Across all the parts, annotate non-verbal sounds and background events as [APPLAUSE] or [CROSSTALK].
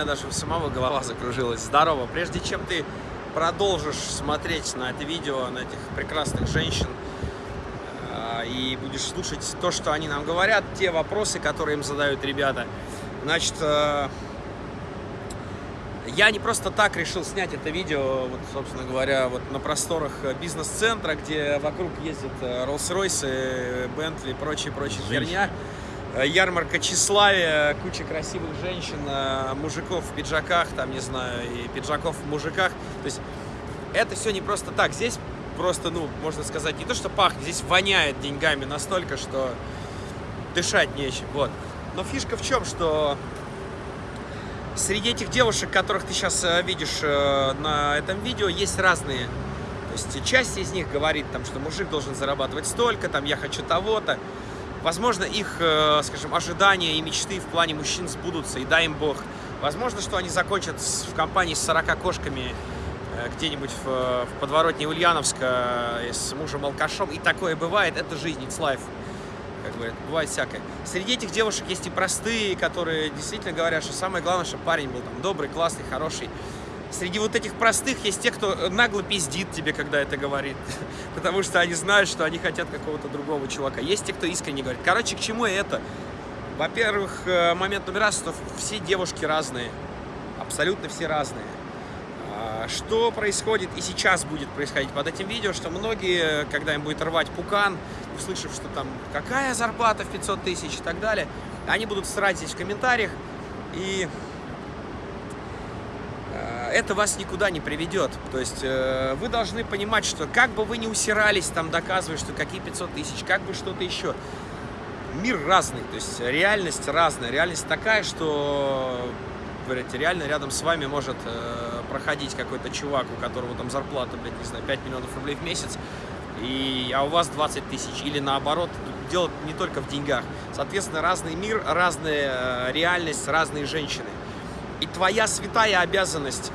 меня даже у самого голова закружилась. Здорово. Прежде чем ты продолжишь смотреть на это видео, на этих прекрасных женщин, э, и будешь слушать то, что они нам говорят, те вопросы, которые им задают ребята, значит, э, я не просто так решил снять это видео, вот, собственно говоря, вот на просторах бизнес-центра, где вокруг ездят Rolls-Royce, Bentley и прочая-прочая херня. Ярмарка тщеславия, куча красивых женщин, мужиков в пиджаках, там, не знаю, и пиджаков в мужиках. То есть это все не просто так. Здесь просто, ну, можно сказать, не то, что пахнет, здесь воняет деньгами настолько, что дышать нечем, вот. Но фишка в чем, что Среди этих девушек, которых ты сейчас э, видишь э, на этом видео, есть разные. То есть часть из них говорит, там, что мужик должен зарабатывать столько, там, я хочу того-то. Возможно, их, э, скажем, ожидания и мечты в плане мужчин сбудутся, и дай им бог. Возможно, что они закончат в компании с 40 кошками где-нибудь в, в подворотне Ульяновска с мужем-алкашом. И такое бывает, это жизнь, it's life как говорят, бывает всякое. Среди этих девушек есть и простые, которые действительно говорят, что самое главное, чтобы парень был там добрый, классный, хороший. Среди вот этих простых есть те, кто нагло пиздит тебе, когда это говорит, [LAUGHS] потому что они знают, что они хотят какого-то другого чувака. Есть те, кто искренне говорит. Короче, к чему это? Во-первых, э, момент номер раз, что все девушки разные, абсолютно все разные. А, что происходит и сейчас будет происходить под этим видео, что многие, когда им будет рвать пукан, услышав, что там какая зарплата в 500 тысяч и так далее, они будут срать здесь в комментариях, и э, это вас никуда не приведет. То есть э, вы должны понимать, что как бы вы ни усирались, там доказывая, что какие 500 тысяч, как бы что-то еще, мир разный, то есть реальность разная, реальность такая, что говорите, реально рядом с вами может э, проходить какой-то чувак, у которого там зарплата, блядь, не знаю, 5 миллионов рублей в месяц, и, а у вас 20 тысяч, или наоборот, дело не только в деньгах. Соответственно, разный мир, разная э, реальность, разные женщины. И твоя святая обязанность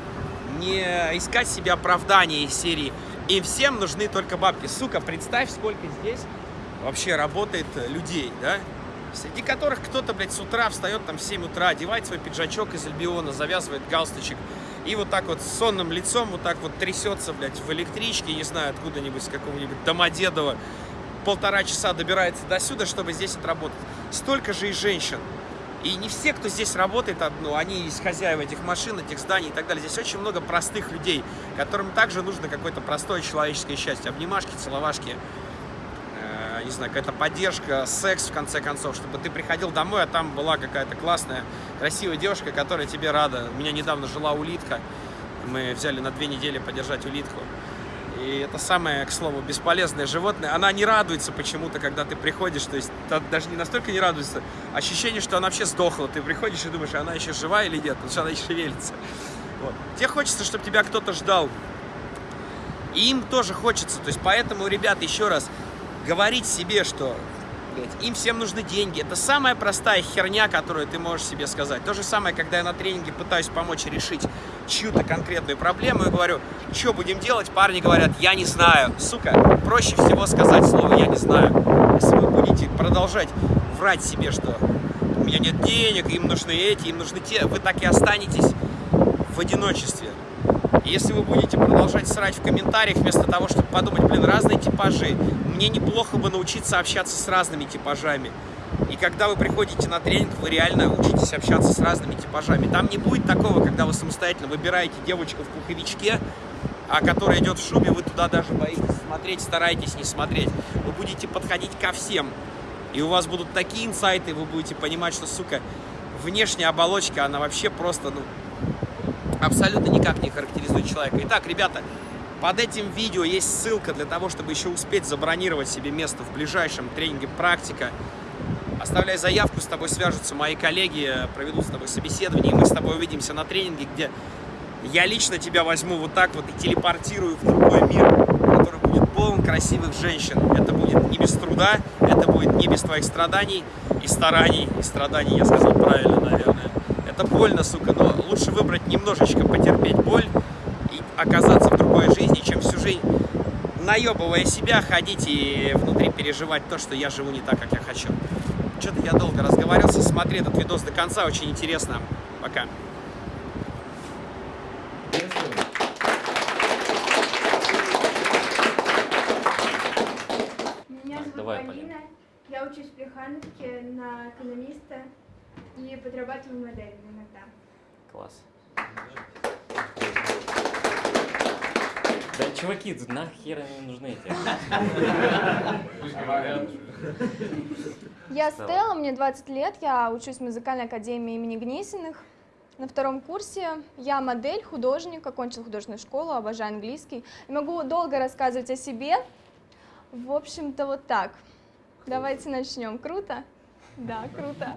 не искать себе оправдания из серии «Им всем нужны только бабки». Сука, представь, сколько здесь вообще работает людей, да? Среди которых кто-то, блядь, с утра встает там в 7 утра, одевает свой пиджачок из Альбиона, завязывает галстучек, и вот так вот с сонным лицом вот так вот трясется, блядь, в электричке, не знаю, откуда-нибудь, с какого-нибудь Домодедова, полтора часа добирается до сюда, чтобы здесь отработать. Столько же и женщин. И не все, кто здесь работает, ну, они из хозяев этих машин, этих зданий и так далее. Здесь очень много простых людей, которым также нужно какое-то простое человеческое счастье. Обнимашки, целовашки, не знаю, какая-то поддержка, секс, в конце концов, чтобы ты приходил домой, а там была какая-то классная, красивая девушка, которая тебе рада. У меня недавно жила улитка, мы взяли на две недели подержать улитку. И это самое, к слову, бесполезное животное. Она не радуется почему-то, когда ты приходишь. То есть даже не настолько не радуется. Ощущение, что она вообще сдохла. Ты приходишь и думаешь, она еще жива или нет, потому что она еще шевелится. Вот. Тебе хочется, чтобы тебя кто-то ждал. И им тоже хочется. То есть поэтому, ребята, еще раз, говорить себе, что блядь, им всем нужны деньги. Это самая простая херня, которую ты можешь себе сказать. То же самое, когда я на тренинге пытаюсь помочь решить чью-то конкретную проблему и говорю, что будем делать, парни говорят, я не знаю. Сука, проще всего сказать слово «я не знаю». Если вы будете продолжать врать себе, что у меня нет денег, им нужны эти, им нужны те, вы так и останетесь в одиночестве. Если вы будете продолжать срать в комментариях, вместо того, чтобы подумать, блин, разные типажи, мне неплохо бы научиться общаться с разными типажами. И когда вы приходите на тренинг, вы реально учитесь общаться с разными типажами. Там не будет такого, когда вы самостоятельно выбираете девочку в пуховичке, а которая идет в шубе, вы туда даже боитесь смотреть, стараетесь не смотреть. Вы будете подходить ко всем. И у вас будут такие инсайты, вы будете понимать, что, сука, внешняя оболочка, она вообще просто, ну, абсолютно никак не характеризует человека. Итак, ребята, под этим видео есть ссылка для того, чтобы еще успеть забронировать себе место в ближайшем тренинге «Практика». Оставляй заявку, с тобой свяжутся мои коллеги, проведут с тобой собеседование, и мы с тобой увидимся на тренинге, где я лично тебя возьму вот так вот и телепортирую в другой мир, который будет полон красивых женщин. Это будет не без труда, это будет не без твоих страданий и стараний, и страданий, я сказал правильно, наверное это больно, сука, но лучше выбрать немножечко потерпеть боль и оказаться в другой жизни, чем всю жизнь наебывая себя, ходить и внутри переживать то, что я живу не так, как я хочу. Что-то я долго разговаривался, смотри этот видос до конца, очень интересно. Пока. Меня зовут Полина. Я учусь в Плехановке на экономиста и подрабатываю моделью. Класс. Да, чуваки, тут нахер они нужны эти? Я Стелла, мне 20 лет, я учусь в музыкальной академии имени Гнесиных. На втором курсе я модель, художник, окончил художественную школу, обожаю английский. И могу долго рассказывать о себе. В общем-то, вот так. Давайте начнем. Круто? Да, круто.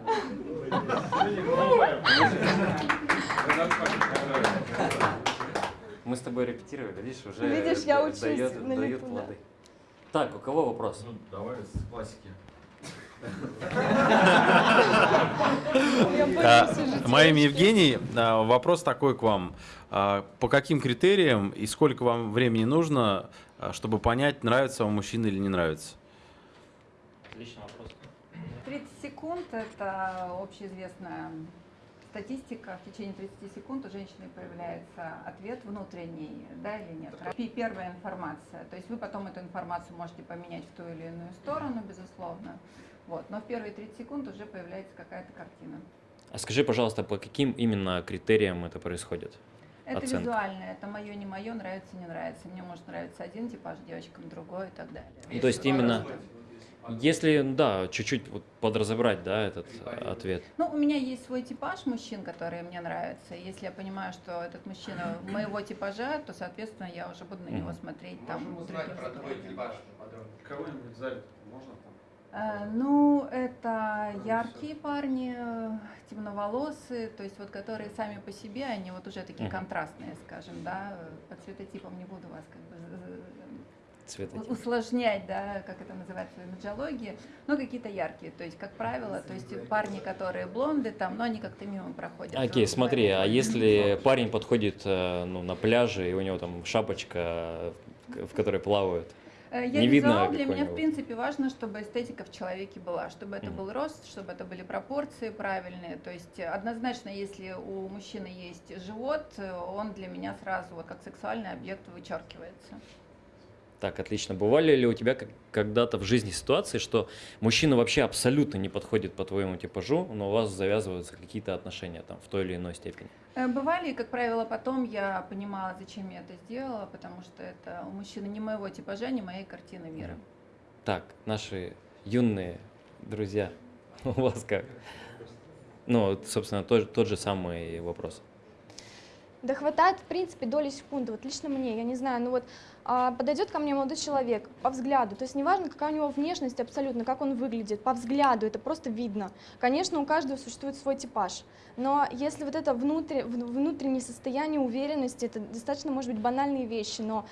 Мы с тобой репетировали, видишь, уже Видишь, я учусь дает, на дает лету, да. плоды. Так, у кого вопрос? Ну, давай с классики. А, девочки. Евгений. А, Вопрос такой к вам. А, По каким критериям и сколько вам времени нужно, чтобы понять, нравится вам мужчина или не нравится? Отличный вопрос. 30 секунд – это общеизвестная статистика. В течение 30 секунд у женщины появляется ответ внутренний, да или нет. Первая информация. То есть вы потом эту информацию можете поменять в ту или иную сторону, безусловно. Вот. Но в первые 30 секунд уже появляется какая-то картина. А скажи, пожалуйста, по каким именно критериям это происходит? Это Оценка. визуальное, это мое, не мое, нравится, не нравится. Мне может нравиться один типаж, девочкам другой и так далее. Ну, то есть именно, если, да, чуть-чуть вот подразобрать, да, этот ответ. Ну, у меня есть свой типаж мужчин, которые мне нравятся. Если я понимаю, что этот мужчина [CLEARS THROAT] моего типажа, то, соответственно, я уже буду на него смотреть там. другим взглядом. Кого-нибудь в зале можно там? Э, Ну, это яркие парни, темноволосые, то есть вот которые сами по себе, они вот уже такие контрастные, скажем, да. По цветотипам не буду вас как бы з- усложнять, да, как это называется в имиджологии, но какие-то яркие, то есть как правило, то есть парни, которые блонды там, но они как-то мимо проходят. Окей, смотри, а если парень подходит э, ну, на пляже, и у него там шапочка, в которой плавают, Э, Я Не видно визуал, для меня, в принципе, важно, чтобы эстетика в человеке была, чтобы это был рост, чтобы это были пропорции правильные. То есть однозначно, если у мужчины есть живот, э, он для меня сразу вот как сексуальный объект вычеркивается. Так, отлично. Бывали ли у тебя когда-то в жизни ситуации, что мужчина вообще абсолютно не подходит по твоему типажу, но у вас завязываются какие-то отношения там в той или иной степени? Э, Бывали, и, как правило, потом я понимала, зачем я это сделала, потому что это у мужчины не моего типажа, не моей картины мира. Так, наши юные друзья, [LAUGHS] у вас как? Ну, собственно, тот, тот же самый вопрос. Да хватает, в принципе, доли секунды. Вот лично мне, я не знаю, ну вот а, подойдет ко мне молодой человек по взгляду, то есть неважно, какая у него внешность абсолютно, как он выглядит, по взгляду это просто видно. Конечно, у каждого существует свой типаж, но если вот это внутри, в- внутреннее состояние уверенности, это достаточно, может быть, банальные вещи, но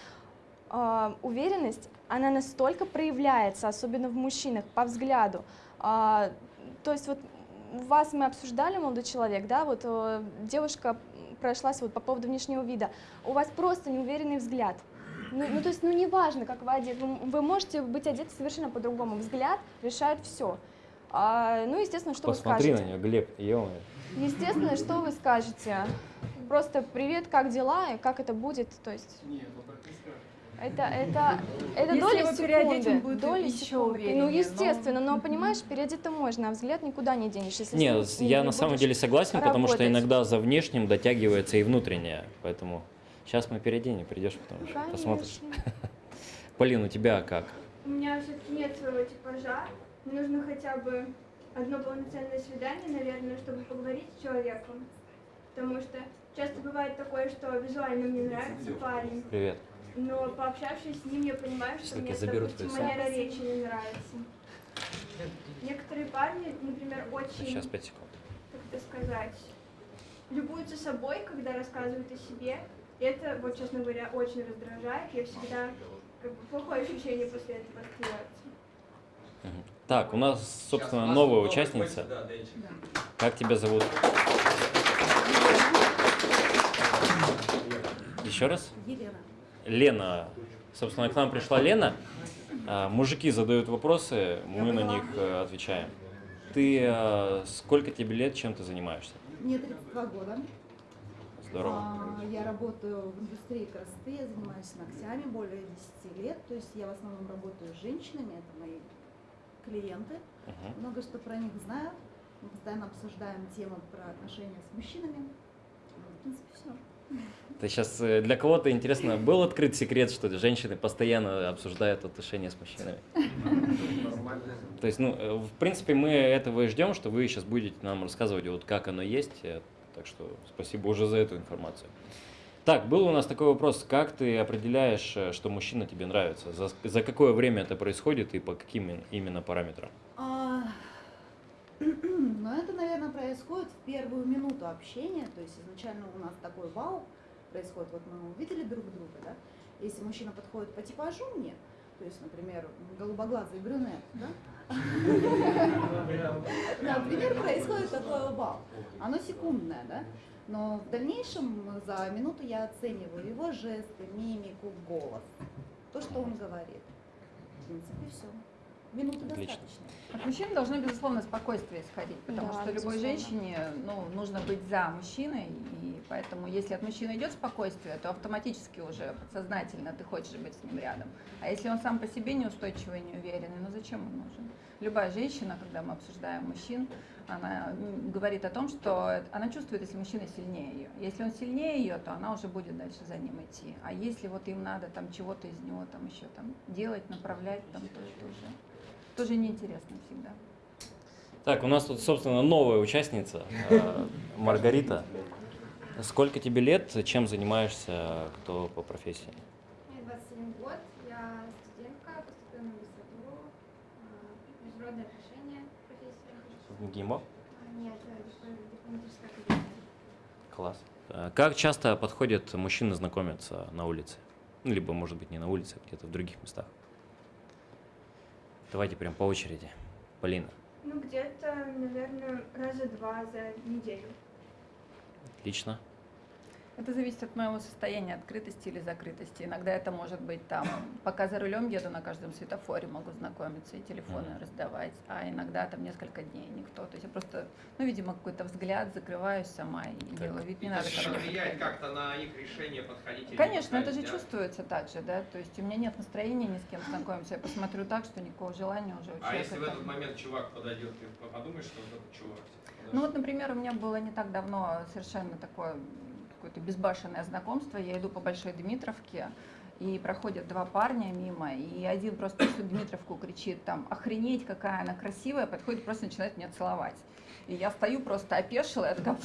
а, уверенность, она настолько проявляется, особенно в мужчинах, по взгляду. А, то есть вот вас мы обсуждали, молодой человек, да, вот э, девушка прошлась вот по поводу внешнего вида. У вас просто неуверенный взгляд. Ну, ну, то есть, ну, неважно, как вы одеты, вы, вы можете быть одеты совершенно по-другому. Взгляд решает все. ну, естественно, что Посмотри вы на скажете? нее, Глеб, ё Естественно, что вы скажете? Просто привет, как дела и как это будет, то есть. Это, это, это Если доли его переодеть, секунды. он будет доли еще секунды. увереннее, Ну, но- естественно, но, понимаешь, переодеть-то можно, а взгляд никуда не денешь. Если Не, с я не на самом деле согласен, потому что работать. иногда за внешним дотягивается и внутреннее, поэтому сейчас мы переоденем, придешь потом еще Конечно. посмотришь. [LAUGHS] Полин, у тебя как? У меня все-таки нет своего типажа. Мне нужно хотя бы одно полноценное свидание, наверное, чтобы поговорить с человеком. Потому что часто бывает такое, что визуально мне нравится парень, Привет. Но пообщавшись с ним, я понимаю, что Сейчас мне, я заберу допустим, твою манера речи не нравится. Некоторые парни, например, очень, Сейчас 5 секунд. как это сказать, любуются собой, когда рассказывают о себе. И это, вот, честно говоря, очень раздражает. Я всегда как бы плохое ощущение после этого. Мгм. Так, у нас, собственно, новая участница. Как тебя зовут? Еще раз? Елена. Лена. Собственно, к нам пришла Лена. А, Мужики задают вопросы, мы на них э, отвечаем. Ты э, сколько тебе лет, чем ты занимаешься? Мне 32 года. Здорово. А, Я работаю в индустрии красоты, я занимаюсь ногтями более 10 лет. То есть я в основном работаю с женщинами, это мои клиенты, Мгм. много что про них знаю. Мы постоянно обсуждаем темы про отношения с мужчинами. Ну, В принципе, все. Это сейчас для кого-то интересно, был открыт секрет, что женщины постоянно обсуждают отношения с мужчинами? То есть, ну, э, в принципе, мы этого и ждем, что вы сейчас будете нам рассказывать, вот как оно есть. э, Так что спасибо уже за эту информацию. Так, был у нас такой вопрос. Как ты определяешь, э, что мужчина тебе нравится? За, за какое время это происходит и по каким именно параметрам? [CLEARS THROAT] Но это, наверное, происходит в первую минуту общения. То есть изначально у нас такой вау происходит. Вот мы увидели друг друга, да? Если мужчина подходит по типажу мне, то есть, например, голубоглазый брюнет, да? [LAUGHS] Например, происходит такое вау. Оно секундное, да? Но в дальнейшем за минуту я оцениваю его жесты, мимику, голос. То, что он говорит. В принципе, все. Минуты Отлично. достаточно. От мужчин должно, безусловно, спокойствие исходить, потому Да, что любой безусловно. женщине ну, нужно быть за мужчиной, и поэтому если от мужчины идет спокойствие, то автоматически уже подсознательно ты хочешь быть с ним рядом. А если он сам по себе неустойчивый, неуверенный, ну зачем он нужен? Любая женщина, когда мы обсуждаем мужчин, она говорит о том, что она чувствует, если мужчина сильнее ее. Если он сильнее ее, то она уже будет дальше за ним идти. А если вот им надо там чего-то из него там еще там делать, направлять, там, то это уже тоже неинтересно всегда. Так, у нас тут, собственно, новая участница, э, Маргарита. Сколько тебе лет, чем занимаешься, кто по профессии? Мне 21 год, я студентка, поступила на магистратуру, а, международные отношения, профессия. В ГИМО? Нет. Класс. Э, Как часто подходят мужчины знакомиться на улице? Ну, либо, может быть, не на улице, а где-то в других местах. Давайте прям по очереди. Полина. Ну, где-то, наверное, раза два за неделю. Отлично. Это зависит от моего состояния открытости или закрытости. Иногда это может быть там, пока за рулем еду на каждом светофоре, могу знакомиться и телефоны Мгм. раздавать, а иногда там несколько дней никто. То есть я просто, ну, видимо, какой-то взгляд закрываюсь сама и делаю вид, не Это надо мне влияет подходить. как-то на их решение подходить или не Конечно, это же да? чувствуется так же, да, то есть у меня нет настроения ни с кем знакомиться, я посмотрю так, что никакого желания уже у А человека если в этот момент чувак подойдет, ты подумаешь, что вот этот чувак? типа, Ну вот, например, у меня было не так давно совершенно такое какое-то безбашенное знакомство. Я иду по Большой Дмитровке, и проходят два парня мимо, и один просто всю Дмитровку кричит там «Охренеть, какая она красивая!» Подходит, просто начинает меня целовать. И я стою просто опешила, я такая...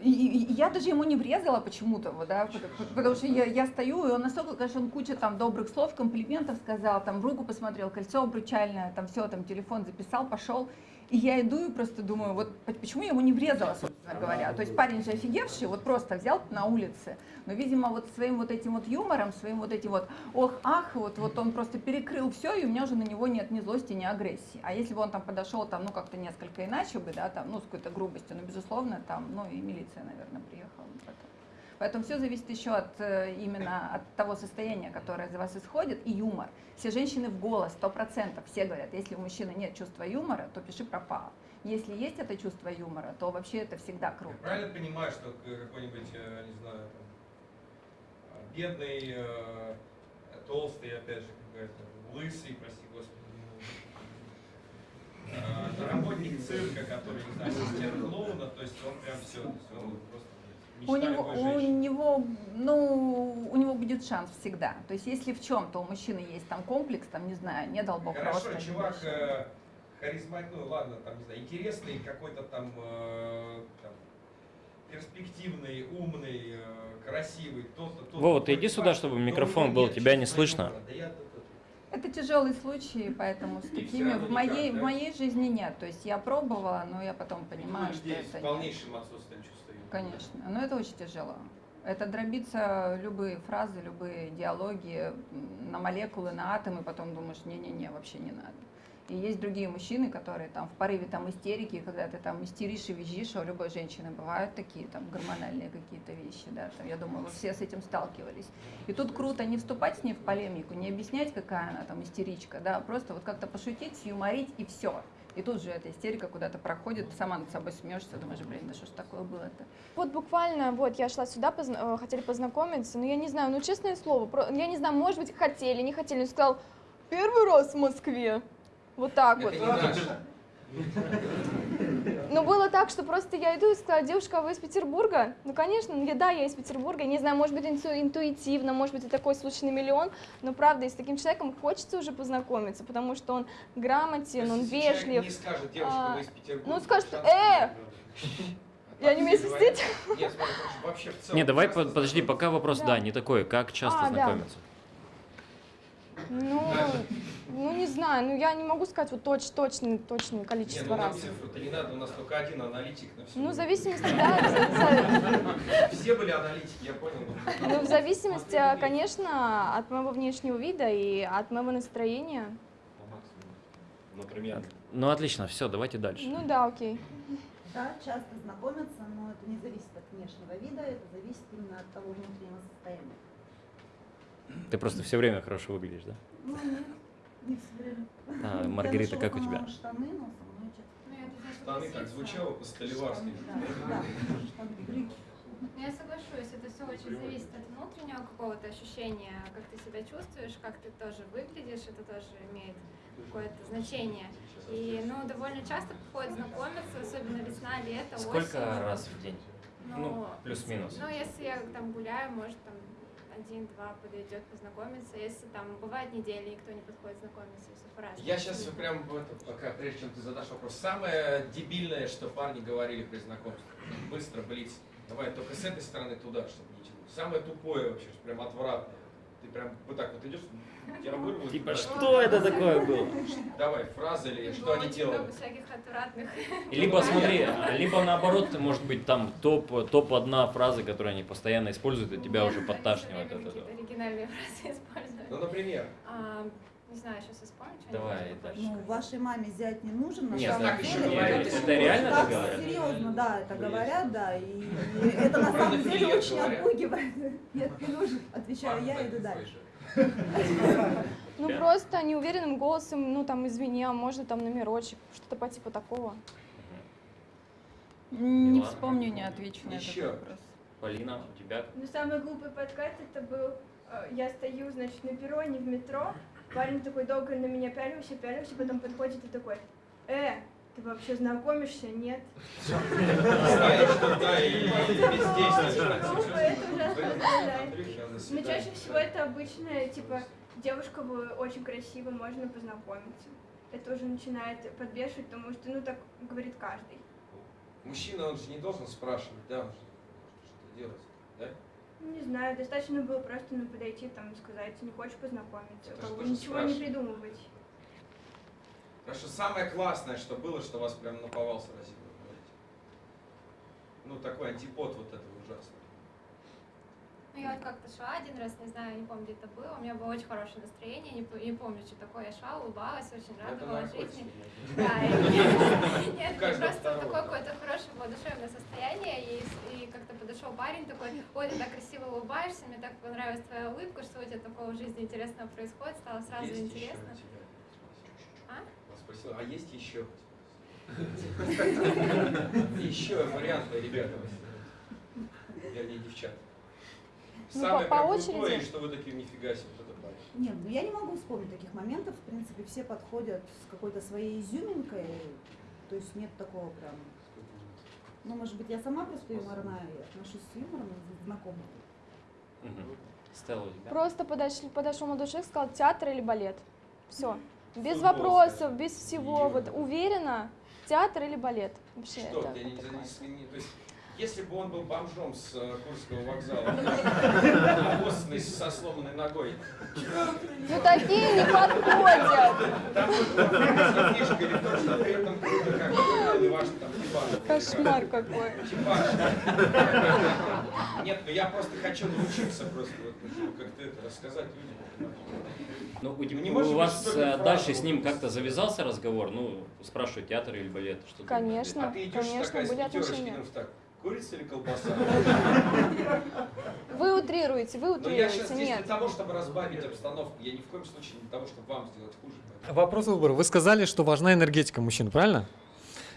И, я даже ему не врезала почему-то, да, потому, что я, я стою, и он настолько, конечно, он куча там добрых слов, комплиментов сказал, там руку посмотрел, кольцо обручальное, там все, там телефон записал, пошел. И я иду и просто думаю, вот по- почему я ему не врезала, собственно говоря. То есть парень же офигевший, вот просто взял на улице. Но, видимо, вот своим вот этим вот юмором, своим вот этим вот ох, ах, вот, вот он просто перекрыл все, и у меня уже на него нет ни злости, ни агрессии. А если бы он там подошел там, ну, как-то несколько иначе бы, да, там, ну, с какой-то грубостью, ну, безусловно, там, ну, и милиция, наверное, приехала. Поэтому все зависит еще от э, именно от того состояния, которое за вас исходит, и юмор. Все женщины в голос, сто процентов, все говорят, если у мужчины нет чувства юмора, то пиши пропало. Если есть это чувство юмора, то вообще это всегда круто. Я правильно понимаю, что к- какой-нибудь, э, не знаю, там, а, бедный, э, толстый, опять же, какой-то, лысый, прости господи, ну, э, работник цирка, который, не знаю, ассистент клоуна, то есть он прям все, он просто У него, у него, ну, у него будет шанс всегда. То есть, если в чем-то у мужчины есть там комплекс, там, не знаю, не дал бог Хорошо, роста, чувак э, харизматичный, ну ладно, там, не знаю, интересный, какой-то там, э, там, перспективный, умный, э, красивый, то-то, то-то. Вова, ты иди сюда, чтобы микрофон был, нет тебя не слышно. Да я Это тяжелый случай, поэтому с такими в моей, никак, да? в моей жизни нет. То есть я пробовала, но я потом понимаю, Ну, что с это нет. полнейшим отсутствием чувства юмора. Конечно, но это очень тяжело. Это дробится любые фразы, любые диалоги на молекулы, на атомы, потом думаешь, не-не-не, вообще не надо. И есть другие мужчины, которые там в порыве там истерики, когда ты там истеришь и визжишь, а у любой женщины бывают такие там гормональные какие-то вещи, да, там, я думаю, вы все с этим сталкивались. И тут круто не вступать с ней в полемику, не объяснять, какая она там истеричка, да, а просто вот как-то пошутить, юморить и все. И тут же эта истерика куда-то проходит, ты сама над собой смеешься, думаешь, блин, да что ж такое было-то? Вот буквально, вот я шла сюда, позна- э, хотели познакомиться, но я не знаю, ну честное слово, про- я не знаю, может быть, хотели, не хотели, он сказал, первый раз в Москве. Вот так вот. Это не Ну, было так, что просто я иду и сказала, девушка, а вы из Петербурга? Ну, конечно, ну, я, да, я из Петербурга, не знаю, может быть, инту- интуитивно, может быть, это такой случайный миллион, но, правда, и с таким человеком хочется уже познакомиться, потому что он грамотен, он вежлив. не скажет, девушка, А, вы из Петербурга. ну, скажет, «Э, [LAUGHS] я А не умею свистеть. Нет, смотри, потому что вообще в целом... Не, давай подожди, пока вопрос, Да. не такой, как часто А, знакомиться? Ну, ну, не знаю, ну, я не могу сказать вот точ, точное, точное Не, количество ну нам раз. цифру-то не надо, у нас только один аналитик на все. Ну, в зависимости, да, [LAUGHS] Все были аналитики, я понял. ну, в зависимости, конечно, от моего внешнего вида и от моего настроения. Например. Ну, отлично, все, давайте дальше. Ну да, окей. Да, часто знакомятся, но это не зависит от внешнего вида, это зависит именно от того внутреннего состояния. Ты просто все время хорошо выглядишь, да? Ну, нет, не все время. А, Маргарита, как у тебя? Штаны, но со мной часто. Ну, Штаны так согласиться. звучало по-столиварски. Да, да. Ну, Я соглашусь, это все очень зависит от внутреннего какого-то ощущения, как ты себя чувствуешь, как ты тоже выглядишь, это тоже имеет какое-то значение. И, ну, довольно часто приходят знакомиться, особенно весна, лето, Сколько осень. раз в день? Ну, плюс-минус. Ну, если я там гуляю, может, там один-два подойдет познакомиться. Если там бывает недели, никто не подходит знакомиться, все по-разному. Я сейчас прям в это, пока, прежде чем ты задашь вопрос, самое дебильное, что парни говорили при знакомстве. Быстро, блиц. Давай только с этой стороны туда, чтобы не тянуть. Самое тупое вообще, прям отвратное. Ты прям вот так вот идешь, тебя вырвут. Типа, что это такое было? Давай, фразы или что они много всяких отвратных. Либо смотри, а, либо наоборот, может быть, там топ, топ одна фраза, которую они постоянно используют, и тебя уже подташнивает оригинальные фразы используют. Ну, например, не знаю, сейчас вспомню что-нибудь. Давай дальше. Ну, вашей маме зять не нужен, на Нет, самом так еще деле. говорят, это- это реально так так говорят? серьезно, да, это говорят, да, и, и это на самом деле очень отпугивает. Нет, не нужен, отвечаю я, иду дальше. Ну, просто неуверенным голосом, ну, там, извини, а можно там номерочек, что-то по типу такого. Не вспомню, не отвечу на Еще. этот вопрос. Полина, у тебя? Но самый глупый подкат это был, э, я стою, значит, на перроне в метро, парень такой долго на меня пялился, пялился, потом подходит и такой, э, ты вообще знакомишься? Нет. знаешь, что да, и бездействие. Это глупо, это ужасно раздражает. Андрюхи, а на Но чаще всего это обычно, типа, девушка вы очень красивая, можно познакомиться. Это уже начинает подбешивать, потому что, ну, так говорит каждый. Мужчина, он же не должен спрашивать, да, что делать, да? Ну, Не знаю, достаточно было просто ну, подойти там и сказать, не хочешь познакомиться, как бы ничего не спрашивать. придумывать. Что самое классное, что было, что вас прям наповал говорите. Ну, такой антипод вот этого ужасного. Ну, я вот как-то шла один раз, не знаю, не помню, где это было. У меня было очень хорошее настроение, не, не помню, что такое. Я шла, улыбалась, очень радовалась жизни. Да, [LAUGHS] нет, просто такое какое-то хорошее воодушевленное состояние, и, как-то подошел парень такой, ой, ты так красиво улыбаешься, мне так понравилась твоя улыбка, что у тебя такого в жизни интересного происходит, стало сразу интересно. А? Я спросил, а есть еще? [LAUGHS] Еще варианты, ребята. Вернее, девчата. Ну, Самое по- по прям очереди. крутое, и что вы такие, нифига себе, вот это парень. Нет, ну я не могу вспомнить таких моментов. В принципе, все подходят с какой-то своей изюминкой. То есть нет такого прям. Ну, может быть, я сама просто юморная и отношусь с юмором к знакомым. Мгм. Стелла, у тебя? Просто подошли, подошел молодой человек, сказал театр или балет. Все. Без Футбол, вопросов, без всего. Вот уверенно, театр или балет. Вообще, Что, это ты не, не- не- то есть, если бы он был бомжом с э, Курского вокзала, обоссанный со сломанной ногой, Ну такие не подходят. там вот фишка или то, что при этом круто, как выглядел ваш там типаж. Кошмар какой. Нет, ну я просто хочу научиться просто вот, ну, как-то это рассказать людям. Ну, у, Не вас э, дальше с ним как-то завязался разговор? Ну, спрашивают, театр или балет? Что ты Конечно. А ты идешь конечно, такая с были пятерочки, отношения. Курица или колбаса? Вы утрируете, вы Но я сейчас утрируете. здесь для Нет. того, чтобы разбавить обстановку. Я ни в коем случае не для того, чтобы вам сделать хуже. Вопрос выбора. Вы сказали, что важна энергетика мужчин, правильно?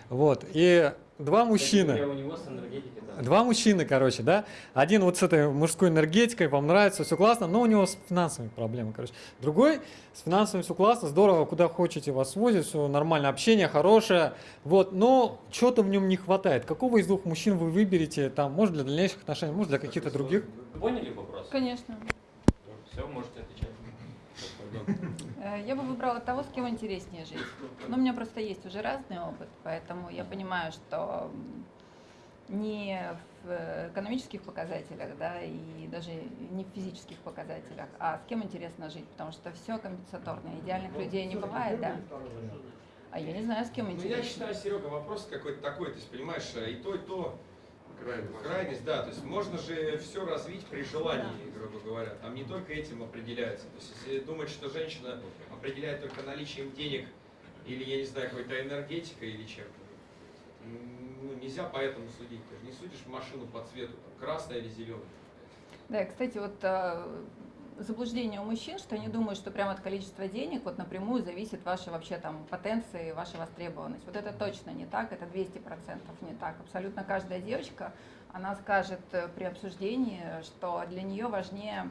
Вот. И два мужчины. говоря, у него с энергетикой, да. Два мужчины, короче, да. Один вот с этой мужской энергетикой, вам нравится, все классно, но у него с финансовыми проблемами, короче. Другой с финансовым все классно, здорово, куда хотите вас возят, все нормально, общение хорошее, вот. Но чего-то в нем не хватает. Какого из двух мужчин вы выберете, там, может для дальнейших отношений, может для каких-то других? Вы поняли вопрос? Конечно. Все, можете отвечать. Э, Я бы выбрала того, с кем интереснее жить. Но у меня просто есть уже разный опыт, поэтому я понимаю, что не в э, экономических показателях, да, и даже не в физических показателях, а с кем интересно жить, потому что все компенсаторно. Идеальных людей не бывает, да. А я не знаю, с кем Ну, я интересно. считаю, Серега, вопрос какой-то такой, есть, понимаешь, и то, и то, крайность, да, то есть можно же все развить при желании, грубо говоря, там не только этим определяется, то есть если думать, что женщина определяет только наличием денег или, я не знаю, какой-то энергетикой или чем-то, ну, нельзя по этому судить, ты же не судишь машину по цвету, там, красная или зеленая. Да, кстати, вот э, заблуждение у мужчин, что они думают, что прямо от количества денег вот напрямую зависит ваша вообще там потенция и ваша востребованность. Вот это точно не так, это 200% не так. Абсолютно каждая девочка, она скажет э, при обсуждении, что для нее важнее,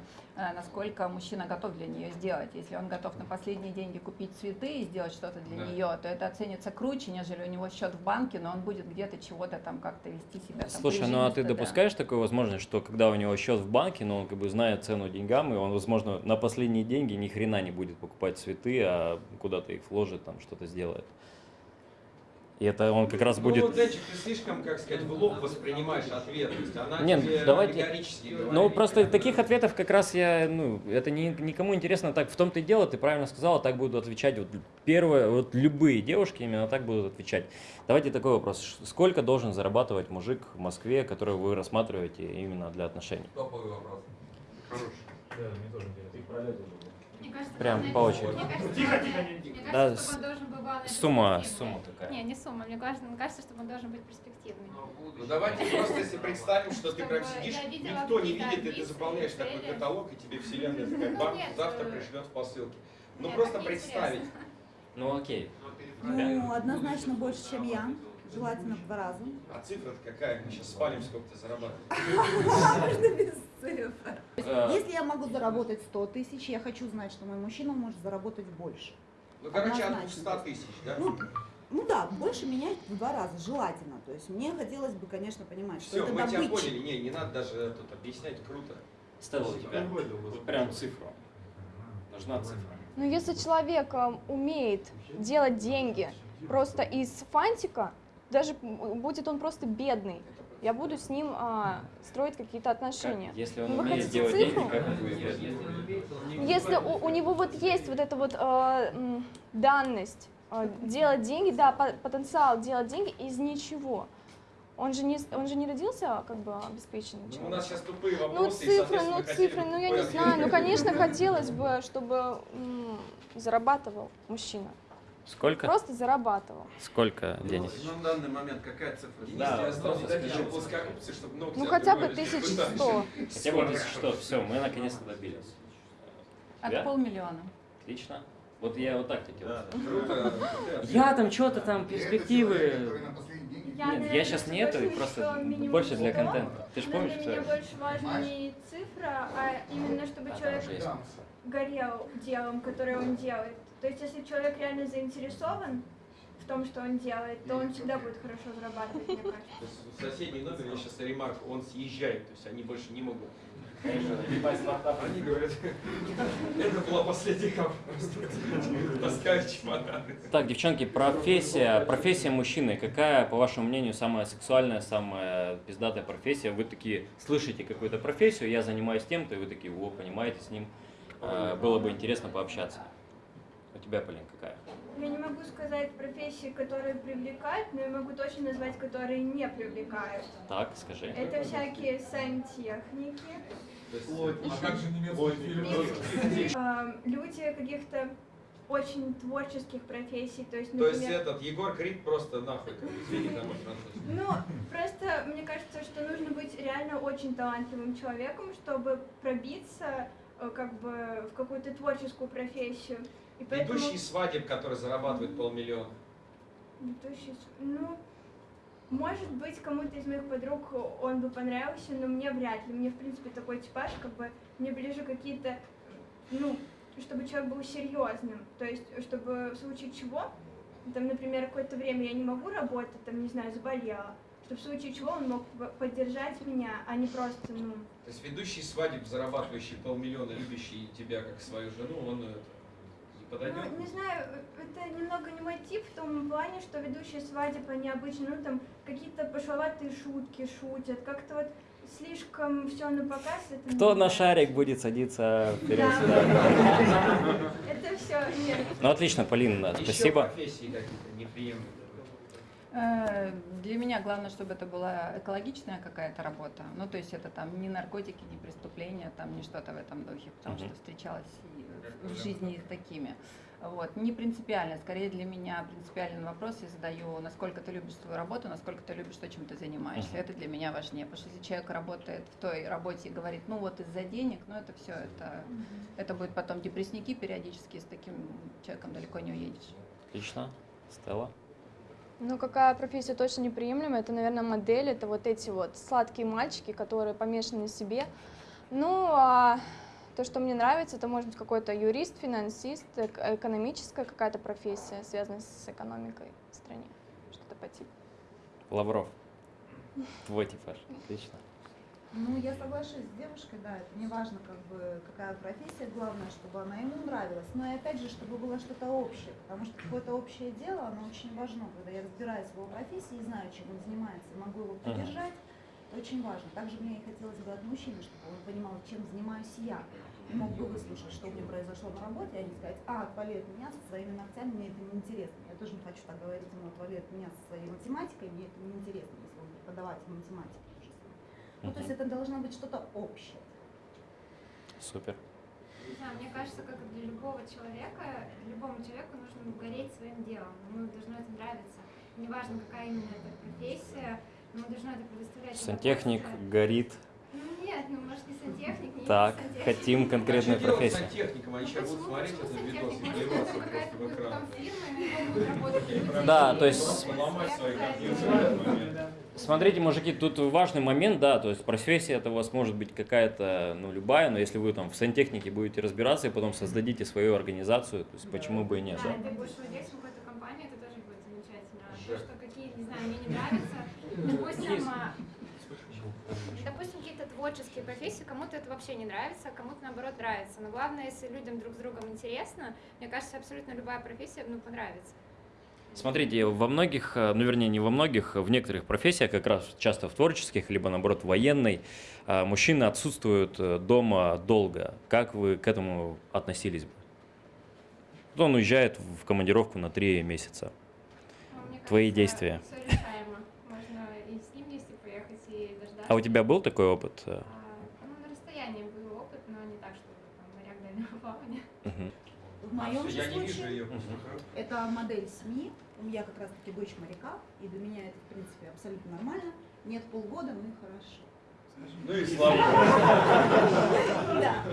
насколько мужчина готов для нее сделать. Если он готов на последние деньги купить цветы и сделать что-то для Да. нее, то это оценится круче, нежели у него счет в банке, но он будет где-то чего-то там как-то вести себя. Там, Слушай, ну а ты прижимисто, да. допускаешь такую возможность, что когда у него счет в банке, но он как бы знает цену деньгам, и он, возможно, на последние деньги ни хрена не будет покупать цветы, а куда-то их вложит, там что-то сделает. И это он как раз Ну, будет... вот, Денчик, ты слишком, как сказать, в лоб воспринимаешь ответ, то есть она Нет, тебе давайте-. Ну, просто таких ответов как раз я, ну, это ни, никому интересно так. В том-то и дело, ты правильно сказала, так будут отвечать вот первые, вот любые девушки именно так будут отвечать. Давайте такой вопрос. Сколько должен зарабатывать мужик в Москве, которого вы рассматриваете именно для отношений? Топовый вопрос. Мне кажется, Прям по очереди. Мне кажется, Тихо, тихо, мне кажется, Да, чтобы он должен был главное Сумма, сумма такая. Не, не сумма. Мне кажется, мне кажется, чтобы он должен быть перспективный. Ну давайте просто если представим, что ты прям сидишь, никто не видит, и ты заполняешь такой каталог, и тебе вселенная такая Ну, нет, завтра э, пришлет в посылке. Ну просто представить. Ну, окей. Ну, однозначно больше, чем я. Желательно в два раза. А цифра какая? Мы сейчас спалим, сколько ты зарабатываешь. [LAUGHS] Можно без цифр. Э, Если я могу заработать 100 тысяч, я хочу знать, что мой мужчина может заработать больше. Ну, короче, от Однозначно. 200 тысяч, да? Ну, ну да, больше менять в два раза, желательно. То есть мне хотелось бы, конечно, понимать, что Все, это мы тебя добыча. поняли. Не, не надо даже тут объяснять, круто. Стелла, у тебя вот прям цифру. Нужна цифра. Ну, если человек э, умеет делать деньги просто из фантика, даже будет он просто бедный, я буду с ним а, строить какие-то Как? отношения. Если он Ну, вы умеет делать цифру? деньги, как он будет? Если у, у него вот есть вот эта вот м, данность э, делать деньги, да, по- потенциал делать деньги из ничего. Он же не, он же не родился как бы обеспеченным Ну, у человеком. нас сейчас тупые Ну, вопросы, и, цифры, ну, цифры, ну, я не знаю. Ну, конечно, хотелось бы, чтобы м, зарабатывал мужчина. Сколько? Просто зарабатывал. Сколько денег? Ну, на данный момент какая цифра? Денис, Да, же скажи. плоскогубцы, чтобы ногти Ну, хотя бы отбивались. 1100. Хотя бы что, все, мы наконец-то добились. От полмиллиона. Отлично. Вот я вот так хотел. Я там что-то там, перспективы. Я, Нет, я сейчас не это, просто больше для 100, контента. Ты же помнишь, что меня больше важна не цифра, а именно чтобы там человек горел делом, которое он делает. То есть, если человек реально заинтересован в том, что он делает, то он всегда будет хорошо зарабатывать, мне кажется. Соседний номер я сейчас ремарку, он съезжает, то есть они больше не могут. Они говорят, это была последняя вопрос. Таскаю чемоданы. Так, девчонки, профессия, профессия мужчины, какая, по вашему мнению, самая сексуальная, самая пиздатая профессия? Вы такие слышите какую-то профессию, я занимаюсь тем-то, и вы такие, о, понимаете, с ним э, было бы интересно пообщаться. Тебя, Полин, какая? Я не могу сказать профессии, которые привлекают, но я могу точно назвать, которые не привлекают. Так, скажи. Это всякие сантехники, есть, а как же эм, люди каких-то очень творческих профессий, то есть, То есть например, этот Егор Крид просто нахуй, извини, там мой французский. Ну, просто мне кажется, что нужно быть реально очень талантливым человеком, чтобы пробиться э, как бы в какую-то творческую профессию. И поэтому... Ведущий свадеб, который зарабатывает полмиллиона. Ведущий Ну, Может быть, кому-то из моих подруг он бы понравился, но мне вряд ли. Мне, в принципе, такой типаж, как бы, мне ближе какие-то, ну, чтобы человек был серьезным. То есть, чтобы в случае чего, там, например, какое-то время я не могу работать, там, не знаю, заболела, чтобы в случае чего он мог поддержать меня, а не просто, ну, То есть ведущий свадеб, зарабатывающий полмиллиона, любящий тебя как свою жену, он это, подойдет? Ну, не знаю, это немного не мой тип в том плане, что ведущие свадеб, они обычно, ну, там, какие-то пошловатые шутки шутят, как-то вот слишком все на показ. Это Кто на шарик будет садиться [LAUGHS] вперед? Да. Это все, нет. Ну отлично, Полина, Еще спасибо. профессии какие-то неприемлемые. Э, Для меня главное, чтобы это была экологичная какая-то работа. Ну, то есть это там не наркотики, не преступления, там не что-то в этом духе, потому Мгм. что встречалась и в жизни их такими. Вот. Не принципиально. Скорее для меня принципиальный вопрос я задаю, насколько ты любишь свою работу, насколько ты любишь то, чем ты занимаешься. Мгм. Это для меня важнее. Потому что если человек работает в той работе и говорит, ну вот из-за денег, ну это все, это, это будет потом депрессники периодически, с таким человеком далеко не уедешь. Отлично. Стелла. Ну, какая профессия точно неприемлема, это, наверное, модель, это вот эти вот сладкие мальчики, которые помешаны на себе. Ну, а то, что мне нравится, это может быть какой-то юрист, финансист, эк- экономическая какая-то профессия, связанная с экономикой в стране, что-то по типу. Лавров. Твой типаж. Отлично. Ну, я соглашусь с девушкой, да, это не важно, как бы, какая профессия, главное, чтобы она ему нравилась. Но и опять же, чтобы было что-то общее, потому что какое-то общее дело, оно очень важно. Когда я разбираюсь в его профессии и знаю, чем он занимается, могу его поддержать, это очень важно. Также мне и хотелось бы от мужчины, чтобы он понимал, чем занимаюсь я. И мог бы выслушать, что у меня произошло на работе, а не сказать, а, отвали от меня со своими ногтями, мне это неинтересно. Я тоже не хочу так говорить ему, отвали от меня со своей математикой, мне это неинтересно, если он преподаватель математики. Ну, то есть это должно быть что-то общее. Супер. Не знаю, мне кажется, как и для любого человека, любому человеку нужно гореть своим делом. Ему должно это нравиться. Неважно, какая именно это профессия, ему должно это предоставлять. Сантехник горит. Ну нет, ну может не сантехник, не Так, сантехник. хотим конкретную а профессию. сантехником? Они сейчас будут смотреть этот видос и плеваться просто в экран. Да, то есть- Смотрите, мужики, тут важный момент, да, то есть профессия это у вас может быть какая-то, ну, любая, но если вы там в сантехнике будете разбираться и потом создадите свою организацию, то есть почему бы и нет, Да, да? ты будешь владельцем какой-то компании, это тоже будет замечательно. А то, что какие, не знаю, мне не нравятся, допустим, а, допустим, какие-то творческие профессии, кому-то это вообще не нравится, а кому-то наоборот нравится. Но главное, если людям друг с другом интересно, мне кажется, абсолютно любая профессия, ну, понравится. Смотрите, во многих, э, ну вернее не во многих, в некоторых профессиях, как раз часто в творческих, либо наоборот военной, э, мужчины отсутствуют э, дома долго. Как вы к этому относились бы? Вот Он уезжает в командировку на три месяца. Мне Твои кажется, действия. Все решаемо. Можно и с ним вместе поехать, и дождаться. А у тебя был такой опыт? А, ну, на расстоянии был опыт, но не так, чтобы там моряк дальнего плавания. Мгм. В моем же Я не вижу случае ее. это модель СМИ. Я как раз таки дочь моряка, и для меня это, в принципе, абсолютно нормально. Нет полгода, ну и хорошо. Ну и слава Да. [LAUGHS]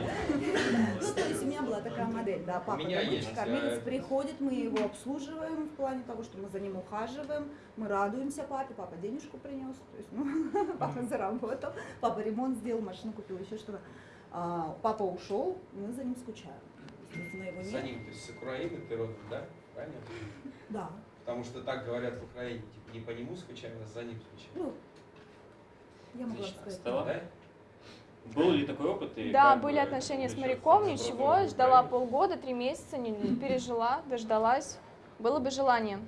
Ну, то есть у меня была такая модель, да, папа кормилец приходит, мы его обслуживаем в плане того, что мы за ним ухаживаем, мы радуемся папе, папа денежку принес, то есть, ну, [LAUGHS] папа заработал, папа ремонт сделал, машину купил, еще что-то. А, папа ушел, мы за ним скучаем. Естественно, его За нет. ним, то есть с Украины ты родом, да? Правильно? Да. Потому что так говорят в Украине, типа не по нему скучаем, а за ним скучаем. Ну, я могла Отлично. сказать. Стелла? Да? Был ли такой опыт? и Да, были бы отношения с моряком, за ничего, ждала полгода, три месяца, не пережила, дождалась. Было бы желание.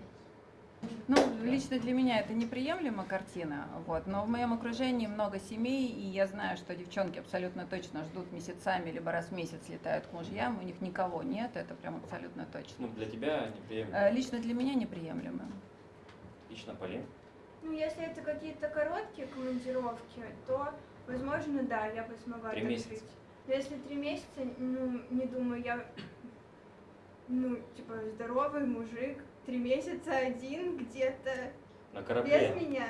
Ну, лично для меня это неприемлема картина, вот, но в моем окружении много семей, и я знаю, что девчонки абсолютно точно ждут месяцами, либо раз в месяц летают к мужьям, у них никого нет, это прям абсолютно точно. Ну, для тебя неприемлемо. Э, Лично для меня неприемлемо. Лично, Полин? Ну, если это какие-то короткие командировки, то, возможно, да, я бы смогла Три месяца. Но если три месяца, ну, не думаю, я, ну, типа, здоровый мужик, три месяца один где-то На без корабле? меня.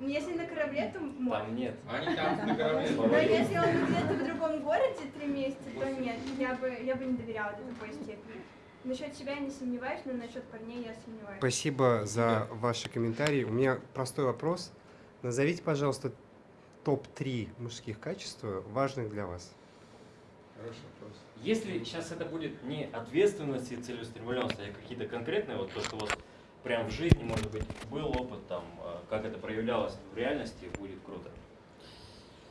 Ну, если на корабле, то можно. Там нет. Они там на корабле. Но если он где-то в другом городе три месяца, то нет, я бы, я бы не доверяла до такой степени. насчет себя я не сомневаюсь, но насчет парней я сомневаюсь. Спасибо за ваши комментарии. У меня простой вопрос. Назовите, пожалуйста, топ-3 мужских качеств, важных для вас. Хороший вопрос. Если сейчас это будет не ответственность и целеустремленность, а какие-то конкретные, вот то, что у вас прям в жизни, может быть, был опыт, там, э, как это проявлялось в реальности, будет круто.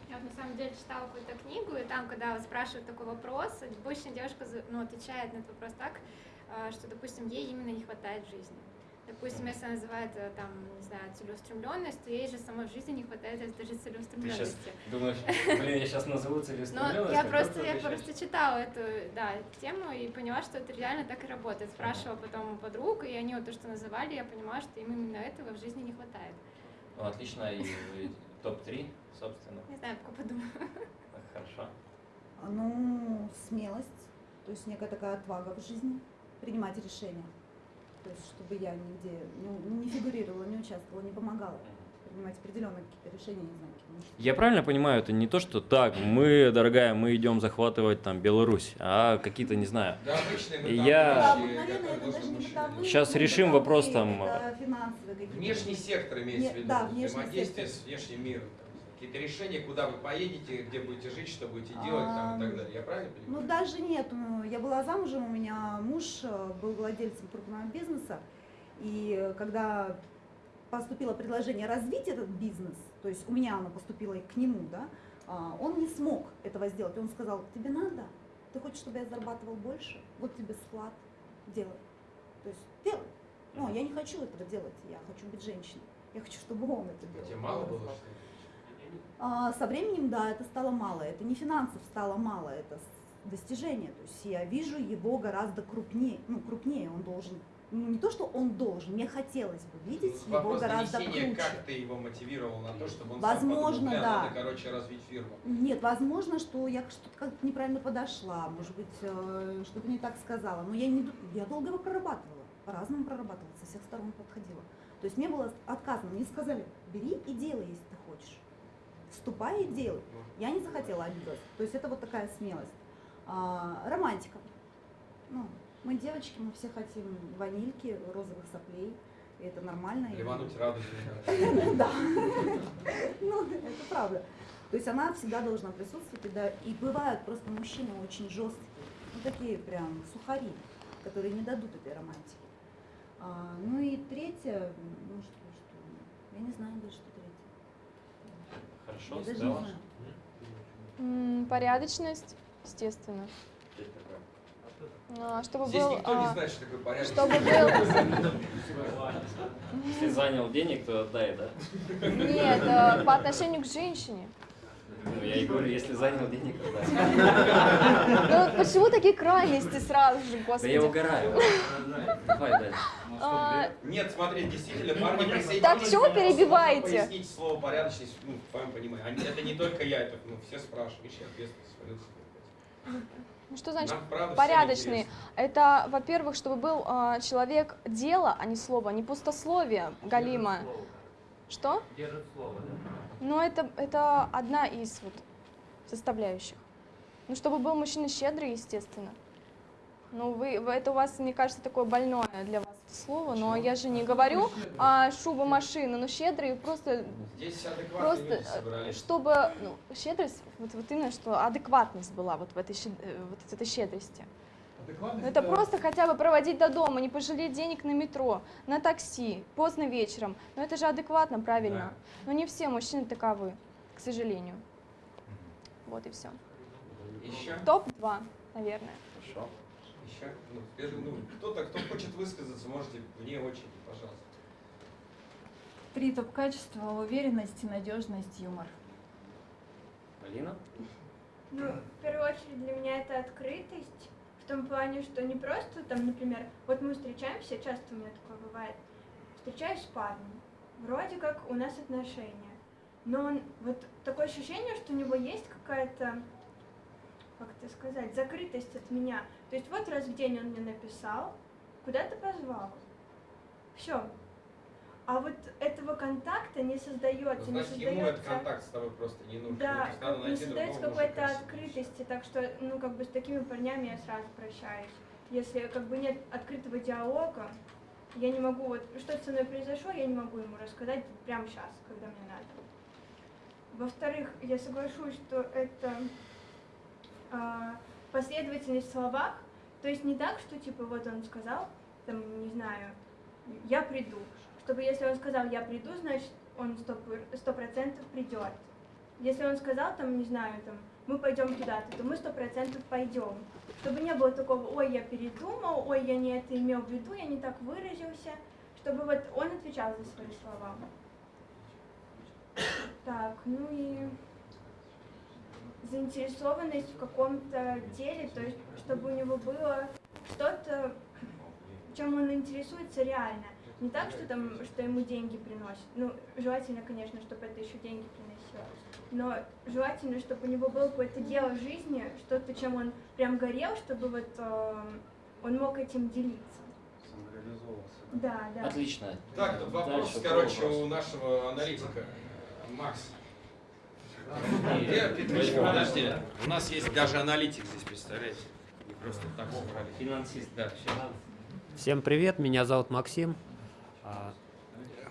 Я вот на самом деле читала какую-то книгу, и там, когда спрашивают такой вопрос, обычно девушка ну, отвечает на этот вопрос так, э, что, допустим, ей именно не хватает жизни. Допустим, если она называет э, там, не знаю, целеустремленность, то ей же самой в жизни не хватает этой же Ты сейчас целеустремленности. думаешь, блин, я сейчас назову Но целеустремленность, я а как просто, я просто читала эту, да, тему и поняла, что это реально так и работает. Спрашивала потом у подруг, и они вот то, что называли, я понимала, что им именно этого в жизни не хватает. Ну, отлично, и и топ-3, собственно. Не знаю, пока подумаю. Хорошо. А, Ну, смелость, то есть некая такая отвага в жизни, принимать решения. То есть, чтобы я нигде не, не фигурировала, не участвовала, не помогала. Принимать определенные какие-то решения, не знаю, Я правильно понимаю, это не то, что так, мы, дорогая, мы идем захватывать там Беларусь, а какие-то, не знаю, Да, обычные Я- Да, Сейчас решим вопрос там, это финансовые какие-то. Внешний сектор имеется в виду, да, внешний взаимодействие сектор. с внешним миром. Какие-то решения, куда вы поедете, где будете жить, что будете делать там, и так А, далее. Я правильно Ну понимаю? даже нет, ну, я была замужем, у меня муж э, был владельцем крупного бизнеса, и когда поступило предложение развить этот бизнес, то есть у меня оно поступило и к нему, да, а, он не смог этого сделать. Он сказал, тебе надо, ты хочешь, чтобы я зарабатывал больше, вот тебе склад, делай. То есть делай. Ну, я не хочу этого делать, я хочу быть женщиной. Я хочу, чтобы он это делал. Тебе мало было, что ли? А, Со временем, да, это стало мало. Это не финансов стало мало, это достижение. То есть я вижу его гораздо крупнее. Ну, крупнее он должен. Ну, не то, что он должен, мне хотелось бы видеть его Вопрос гораздо донесения, круче. как ты его мотивировал на то, чтобы он Возможно, сам подумал, «Бля, да. надо, короче, развить фирму. Нет, возможно, что я что-то как-то неправильно подошла, может быть, э, что-то не так сказала. Но я, не, я долго его прорабатывала, по-разному прорабатывала, со всех сторон подходила. То есть мне было отказано, мне сказали, бери и делай, если Вступай и делай. Я не захотела обиделась. То есть это вот такая смелость. А, романтика. Ну, мы девочки, мы все хотим ванильки, розовых соплей. И это нормально. Ливануть радугу. [LAUGHS] да. Ну, это правда. То есть она всегда должна присутствовать. И, да, и бывают просто мужчины очень жесткие, ну такие прям сухари, которые не дадут этой романтики. А, ну и третье, ну что, что, я не знаю даже, что. Хорошо, Стелла? Порядочность, естественно. А, Чтобы Здесь был, никто не а, знает, что такое порядок. чтобы [LAUGHS] был, Если занял денег, то отдай, да? нет, а, по отношению к женщине. Ну, я и говорю, если занял денег, то. Ну почему такие крайности сразу же, Да я господи? угораю. Давай дальше. А, Нет, смотри, действительно, парни присоединились. Так чего перебиваете? Пояснить слово порядочность, ну, понимании. Они- Это не только я, это ну, все спрашивают. Видишь, я ответственность. Ну что значит Нам, порядочный? Это, во-первых, чтобы был а, человек дела, а не слово, не пустословие, Галима. Что? Держит слово, да? Ну, это, это одна из вот составляющих. Ну, чтобы был мужчина щедрый, естественно. Ну, вы, это у вас, мне кажется, такое больное для вас слово, но я же не говорю а, шуба машины, но щедрый просто, Здесь просто чтобы, ну, щедрость, вот, вот именно, что адекватность была вот в этой, э, вот в этой щедрости. Это просто хотя бы проводить до дома, не пожалеть денег на метро, на такси, поздно вечером. Но это же адекватно, правильно. Но не все мужчины таковы, к сожалению. Вот и все. Еще? Топ-2, наверное. Хорошо. Еще? Ну, теперь, ну, кто-то, кто хочет высказаться, можете вне очереди, пожалуйста. Три топ-качества – уверенность, надежность, юмор. Алина? Ну, в первую очередь для меня это открытость, в том плане, что не просто там, например, вот мы встречаемся, часто у меня такое бывает, встречаюсь с парнем, вроде как у нас отношения, но он, вот такое ощущение, что у него есть какая-то, как это сказать, закрытость от меня. То есть вот раз в день он мне написал, куда-то позвал, все. А вот этого контакта не создается, не Значит, ему этот создается. контакт с тобой просто не нужен. Да, Ну, как не создается какой-то открытости, так что, ну, как бы с такими парнями я сразу прощаюсь. если как бы нет открытого диалога, я не могу, вот что со мной произошло, я не могу ему рассказать прямо сейчас, когда мне надо. Во-вторых, я соглашусь, что это а, последовательность в словах, то есть не так, что типа вот он сказал, там, не знаю, я приду, чтобы если он сказал я приду, значит он сто процентов придет. Если он сказал там, не знаю, там, мы пойдем туда-то, то мы сто процентов пойдем. Чтобы не было такого, ой, я передумал, ой, я не это имел в виду, я не так выразился, чтобы вот он отвечал за свои слова. Так, ну и заинтересованность в каком-то деле, то есть чтобы у него было что-то, чем он интересуется реально. Не так, что там, что ему деньги приносит. Ну, желательно, конечно, чтобы это еще деньги приносило. Но желательно, чтобы у него было какое-то дело в жизни, что-то, чем он прям горел, чтобы вот э, он мог этим делиться. Да, да. Отлично. Так, вопрос, Дальше, короче, вопрос. у нашего аналитика. Макс. Где Петрович, Петрович, подожди. У нас есть даже аналитик здесь, представляете? Не просто так собрали. Финансист. Да, все. Всем привет, меня зовут Максим. А,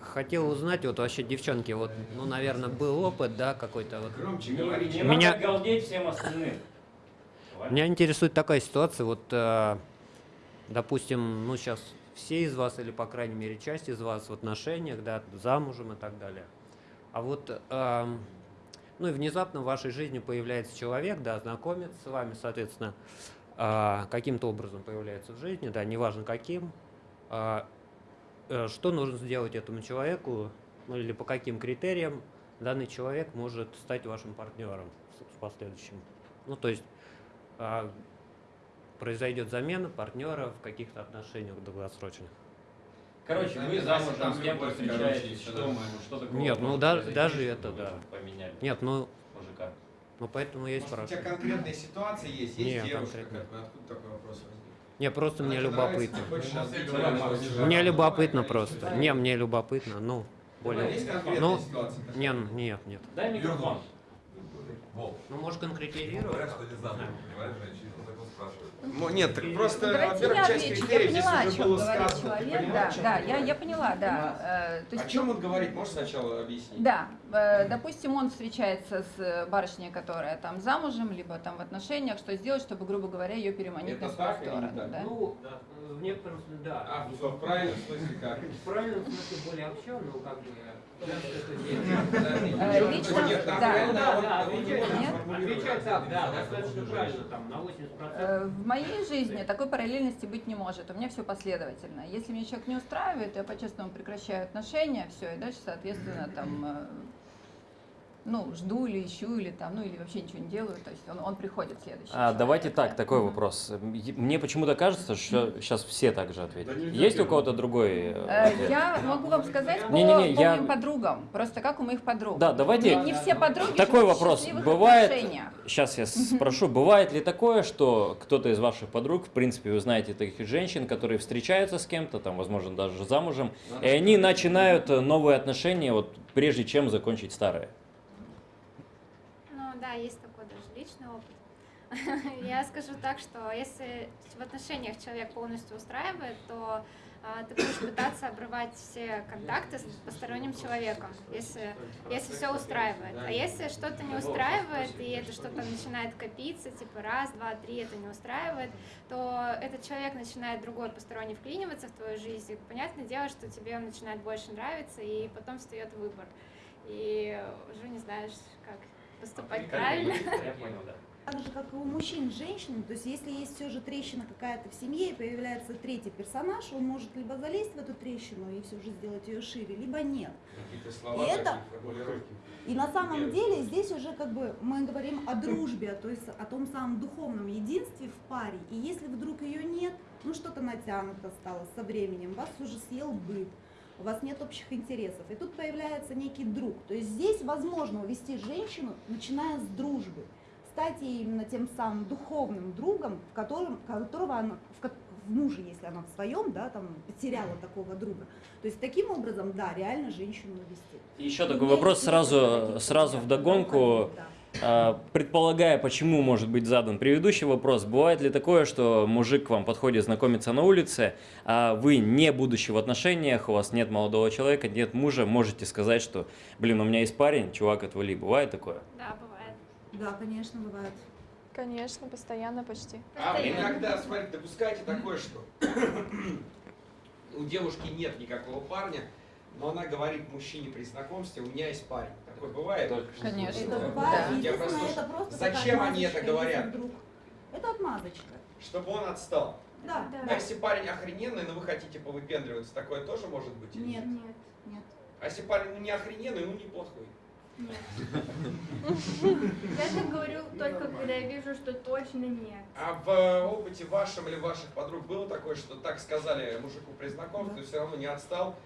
Хотел узнать, вот вообще, девчонки, вот, ну, наверное, был опыт, да, какой-то вот. Громче говори. не Меня- надо галдеть всем остальным. Меня интересует такая ситуация, вот, э, допустим, ну, сейчас все из вас, или, по крайней мере, часть из вас в отношениях, да, замужем и так далее. А вот, эм, ну, и внезапно в вашей жизни появляется человек, да, знакомится с вами, соответственно, э, каким-то образом появляется в жизни, да, неважно каким, э, что нужно сделать этому человеку, ну, или по каким критериям данный человек может стать вашим партнером в последующем. Ну, то есть а, произойдет замена партнера в каких-то отношениях долгосрочных. Короче, вы замужем с кем-то встречаетесь, что, что такое? Нет, ну, да- даже это, да. Поменяли Нет, ну, мужика. ну поэтому и Может, у тебя конкретная ситуация есть? Есть Не, девушка, как бы, откуда такой вопрос возник? Не, просто мне любопытно. Мне любопытно просто. Не, мне любопытно, ну, более... Ну, не, нет, нет. Дай микрофон. Ну, может, конкретизировать? Ну, Нет, так просто, Давайте во-первых, я часть отвечу. Я критериев здесь поняла, о уже чем было сказано. Человек. поняла, Да, о да, он я, говорит? я поняла, да. Э, то О есть, чем он говорит? Можешь сначала объяснить? Да, э, допустим, он встречается с барышней, которая там замужем, либо там в отношениях, что сделать, чтобы, грубо говоря, ее переманить Это на свою так или сторону, так? да? Ну, в некотором смысле, да. А, в в правильном смысле как? В правильном смысле более общо, но как бы... Э, лично, да. нормально, Да, да. Отвечай так, да, достаточно правильно, там, на 80%. В моей жизни такой параллельности быть не может. У меня все последовательно. Если меня человек не устраивает, я по-честному прекращаю отношения, все, и дальше, соответственно, там, э, ну, жду или ищу, или там, ну, или вообще ничего не делаю. То есть он, он приходит следующий. А, давайте человек, так, да. такой вопрос. Мне почему-то кажется, что сейчас все так же ответят. Да Есть у кого-то другой э, Э, ответ? Я могу вам сказать по, Не-не-не, по я- моим подругам. Просто как у моих подруг. Да, давайте- Не, не все подруги Такой вопрос. Бывает, отношениях. сейчас я спрошу, бывает ли такое, что кто-то из ваших подруг, в принципе, вы знаете таких женщин, которые встречаются с кем-то, там, возможно, даже замужем, и они начинают э, новые отношения, вот прежде чем закончить старые? Ну да, есть такой даже личный опыт. [LAUGHS] Я скажу так, что если в отношениях человек полностью устраивает, то а, ты будешь пытаться обрывать все контакты с посторонним человеком, если, если все устраивает. А если что-то не устраивает, и это что-то начинает копиться, типа раз, два, три, это не устраивает, то этот человек начинает другой посторонний вклиниваться в твою жизнь. И понятное дело, что тебе он начинает больше нравиться, и потом встает выбор. И уже не знаешь, как поступать правильно. Я понял, да. Так же, как и у мужчин с женщинами, то есть если есть все же трещина какая-то в семье и появляется третий персонаж, он может либо залезть в эту трещину и все же сделать ее шире, либо нет. Какие-то слова, И это-. И на самом деле здесь уже как бы мы говорим о дружбе, то есть о том самом духовном единстве в паре. И если вдруг ее нет, ну что-то натянуто стало со временем, вас уже съел быт, у вас нет общих интересов. И тут появляется некий друг. То есть здесь возможно увести женщину, начиная с дружбы, стать ей именно тем самым духовным другом, в котором, которого она, в, в муже, если она в своем, да, там потеряла такого друга. То есть таким образом, да, реально женщину увести. Еще такой вопрос сразу, сразу у тебя вдогонку. да. А, предполагая, почему может быть задан предыдущий вопрос, бывает ли такое, что мужик к вам подходит знакомиться на улице, а вы не будучи в отношениях, у вас нет молодого человека, нет мужа, можете сказать, что, блин, у меня есть парень, чувак, отвали. Бывает такое? Да, бывает. Да, конечно, бывает. Конечно, постоянно почти. А иногда, смотрите, допускайте такое, что у девушки нет никакого парня, но она говорит мужчине при знакомстве, у меня есть парень. Такое бывает? Конечно. Это Да. бывает. Я просто- это просто Зачем они это говорят? вдруг. Это отмазочка. Чтобы он отстал. Да, А если парень охрененный, но вы хотите повыпендриваться, такое тоже может быть? или Нет, Нет. нет. А если парень ну, не охрененный, ну неплохой? Я так говорю только когда я вижу, что точно нет. А в опыте вашем или ваших подруг было такое, что так сказали мужику при знакомстве, все равно не отстал?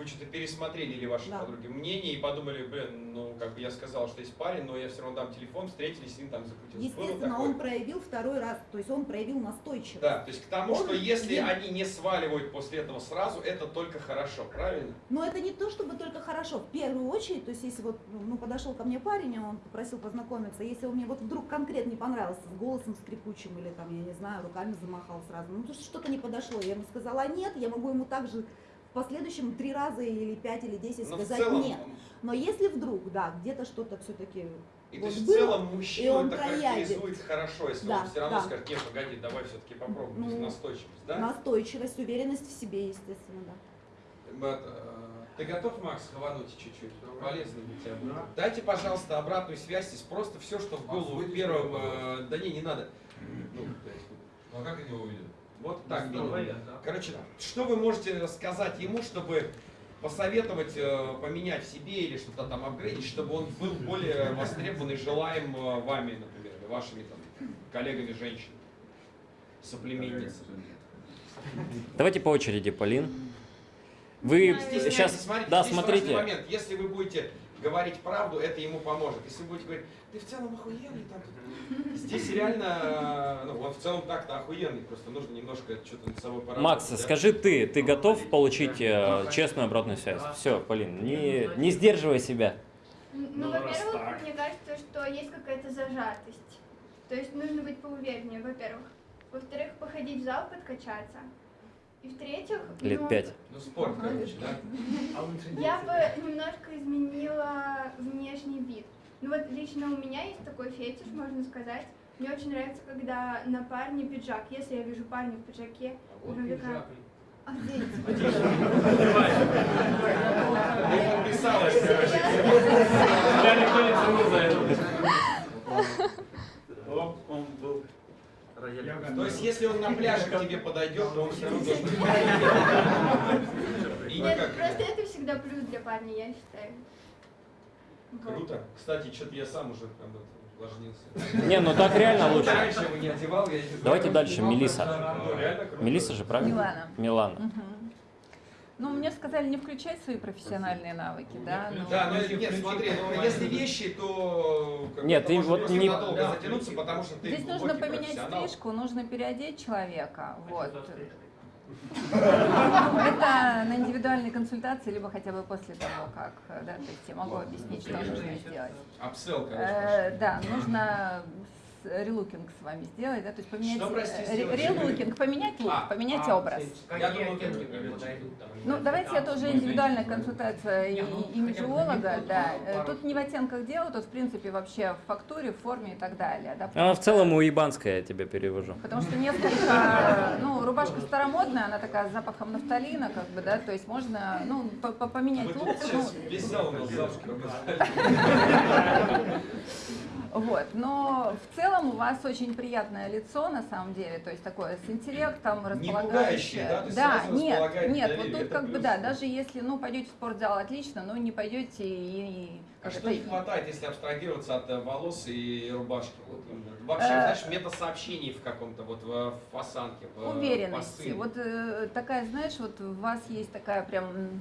Вы что-то пересмотрели или ваши Да. подруги мнение и подумали, блин, ну как бы я сказал, что есть парень, но я все равно дам телефон, встретились, с ним там закрутилось. Естественно, он проявил второй раз, то есть он проявил настойчивость. Да, то есть к тому, Он что если не- они не сваливают после этого сразу, это только хорошо, правильно? Но это не то, чтобы только хорошо. В первую очередь, то есть если вот ну, подошел ко мне парень, и он попросил познакомиться, если он мне вот вдруг конкретно не понравился, с голосом скрипучим или там, я не знаю, руками замахал сразу, ну то что-то не подошло, я ему сказала нет, я могу ему также в последующем три раза или пять или десять Но в сказать целом, нет. Но если вдруг, да, где-то что-то все-таки И то вот есть в было, целом и мужчину он это характеризует хорошо, если Да, он все равно да. скажет, нет, погоди, давай все-таки попробуем, то есть Ну, настойчивость, да? настойчивость, уверенность в себе, естественно, да. Вот, э, Ты готов, Макс, хвануть чуть-чуть? Полезно для тебя будет. Дайте, пожалуйста, обратную связь. Здесь просто все, что в голову выйдешь первым... на э, Да не, не надо. Ну, то есть, Ну а как они его увидят? Вот так Ну. Короче, что вы можете сказать ему, чтобы посоветовать э, поменять в себе или что-то там апгрейдить, чтобы он был более востребован и желаем э, вами, например, или вашими там коллегами женщин, соплеменницами? Давайте по очереди, Полин. Вы Стесняйтесь, сейчас, смотрите, да, смотрите, момент. Если вы будете говорить правду, это ему поможет. Если вы будете говорить, ты в целом охуенный, там, тут». здесь реально, ну, он в целом так-то охуенный, просто нужно немножко что-то над собой поработать. Макс, да? скажи ты, ты готов получить э, честную обратную связь? Все, Полин, не, не сдерживай себя. Ну, Ну, во-первых, мне кажется, что есть какая-то зажатость. То есть нужно быть поувереннее, во-первых. Во-вторых, походить в зал, подкачаться. И в-третьих, Лет ну, пять. Ну, спорт, короче, да? я бы немножко изменила внешний вид. Ну вот лично у меня есть такой фетиш, можно сказать. Мне очень нравится, когда на парне пиджак. Если я вижу парня в пиджаке, Вот пиджак. «Офигеть». Ты подписалась, короче. Я никто не ценил за это. Он был То есть, если он на пляже к тебе подойдет, то он все равно должен Нет, просто это всегда плюс для парня, я считаю. Круто. Кстати, что-то я сам уже прям это увлажнился. Не, ну так реально лучше. Давайте дальше, Мелиса. Ну. Мелиса же, правильно? Милана. Милана. Ну, мне сказали не включать свои профессиональные навыки, да? но- Да, но нет, смотри, ну, если вещи, то как Нет, ты вот не- надолго затянуться, потому что ты Здесь нужно поменять стрижку, нужно переодеть человека. Вот. Это на индивидуальной консультации, либо хотя бы после того, как, да, то есть я могу объяснить, что нужно сделать. Апсел, короче. Э, Да, нужно релукинг с вами сделать, да, то есть поменять Что, прости, э, сделать? релукинг, поменять лук, А, поменять а, образ. Я думал, Ну, давайте это уже индивидуальная консультация и имиджиолога, да. Э, Тут не в оттенках дело, тут, в принципе, вообще в фактуре, в форме и так далее, да. А в целом уебанская я тебе перевожу. Потому что несколько, ну, рубашка старомодная, она такая с запахом нафталина, как бы, да, то есть можно, ну, по- по- поменять лук, ну, сейчас весь зал у нас [LAUGHS] вот, но в целом у вас очень приятное лицо, на самом деле, то есть такое с интеллектом, Не располагающее. пугающее, да? То есть да, нет, нет, доверие, вот тут как бы, плюс. да, даже если, ну, пойдете в спортзал, отлично, но не пойдете и... А что не хватает, если абстрагироваться от э, волос и рубашки? Вот, именно? Вообще, Э, знаешь, метасообщений в каком-то, вот в, осанке, в уверенности. посыле. Вот э, такая, знаешь, вот у вас есть такая прям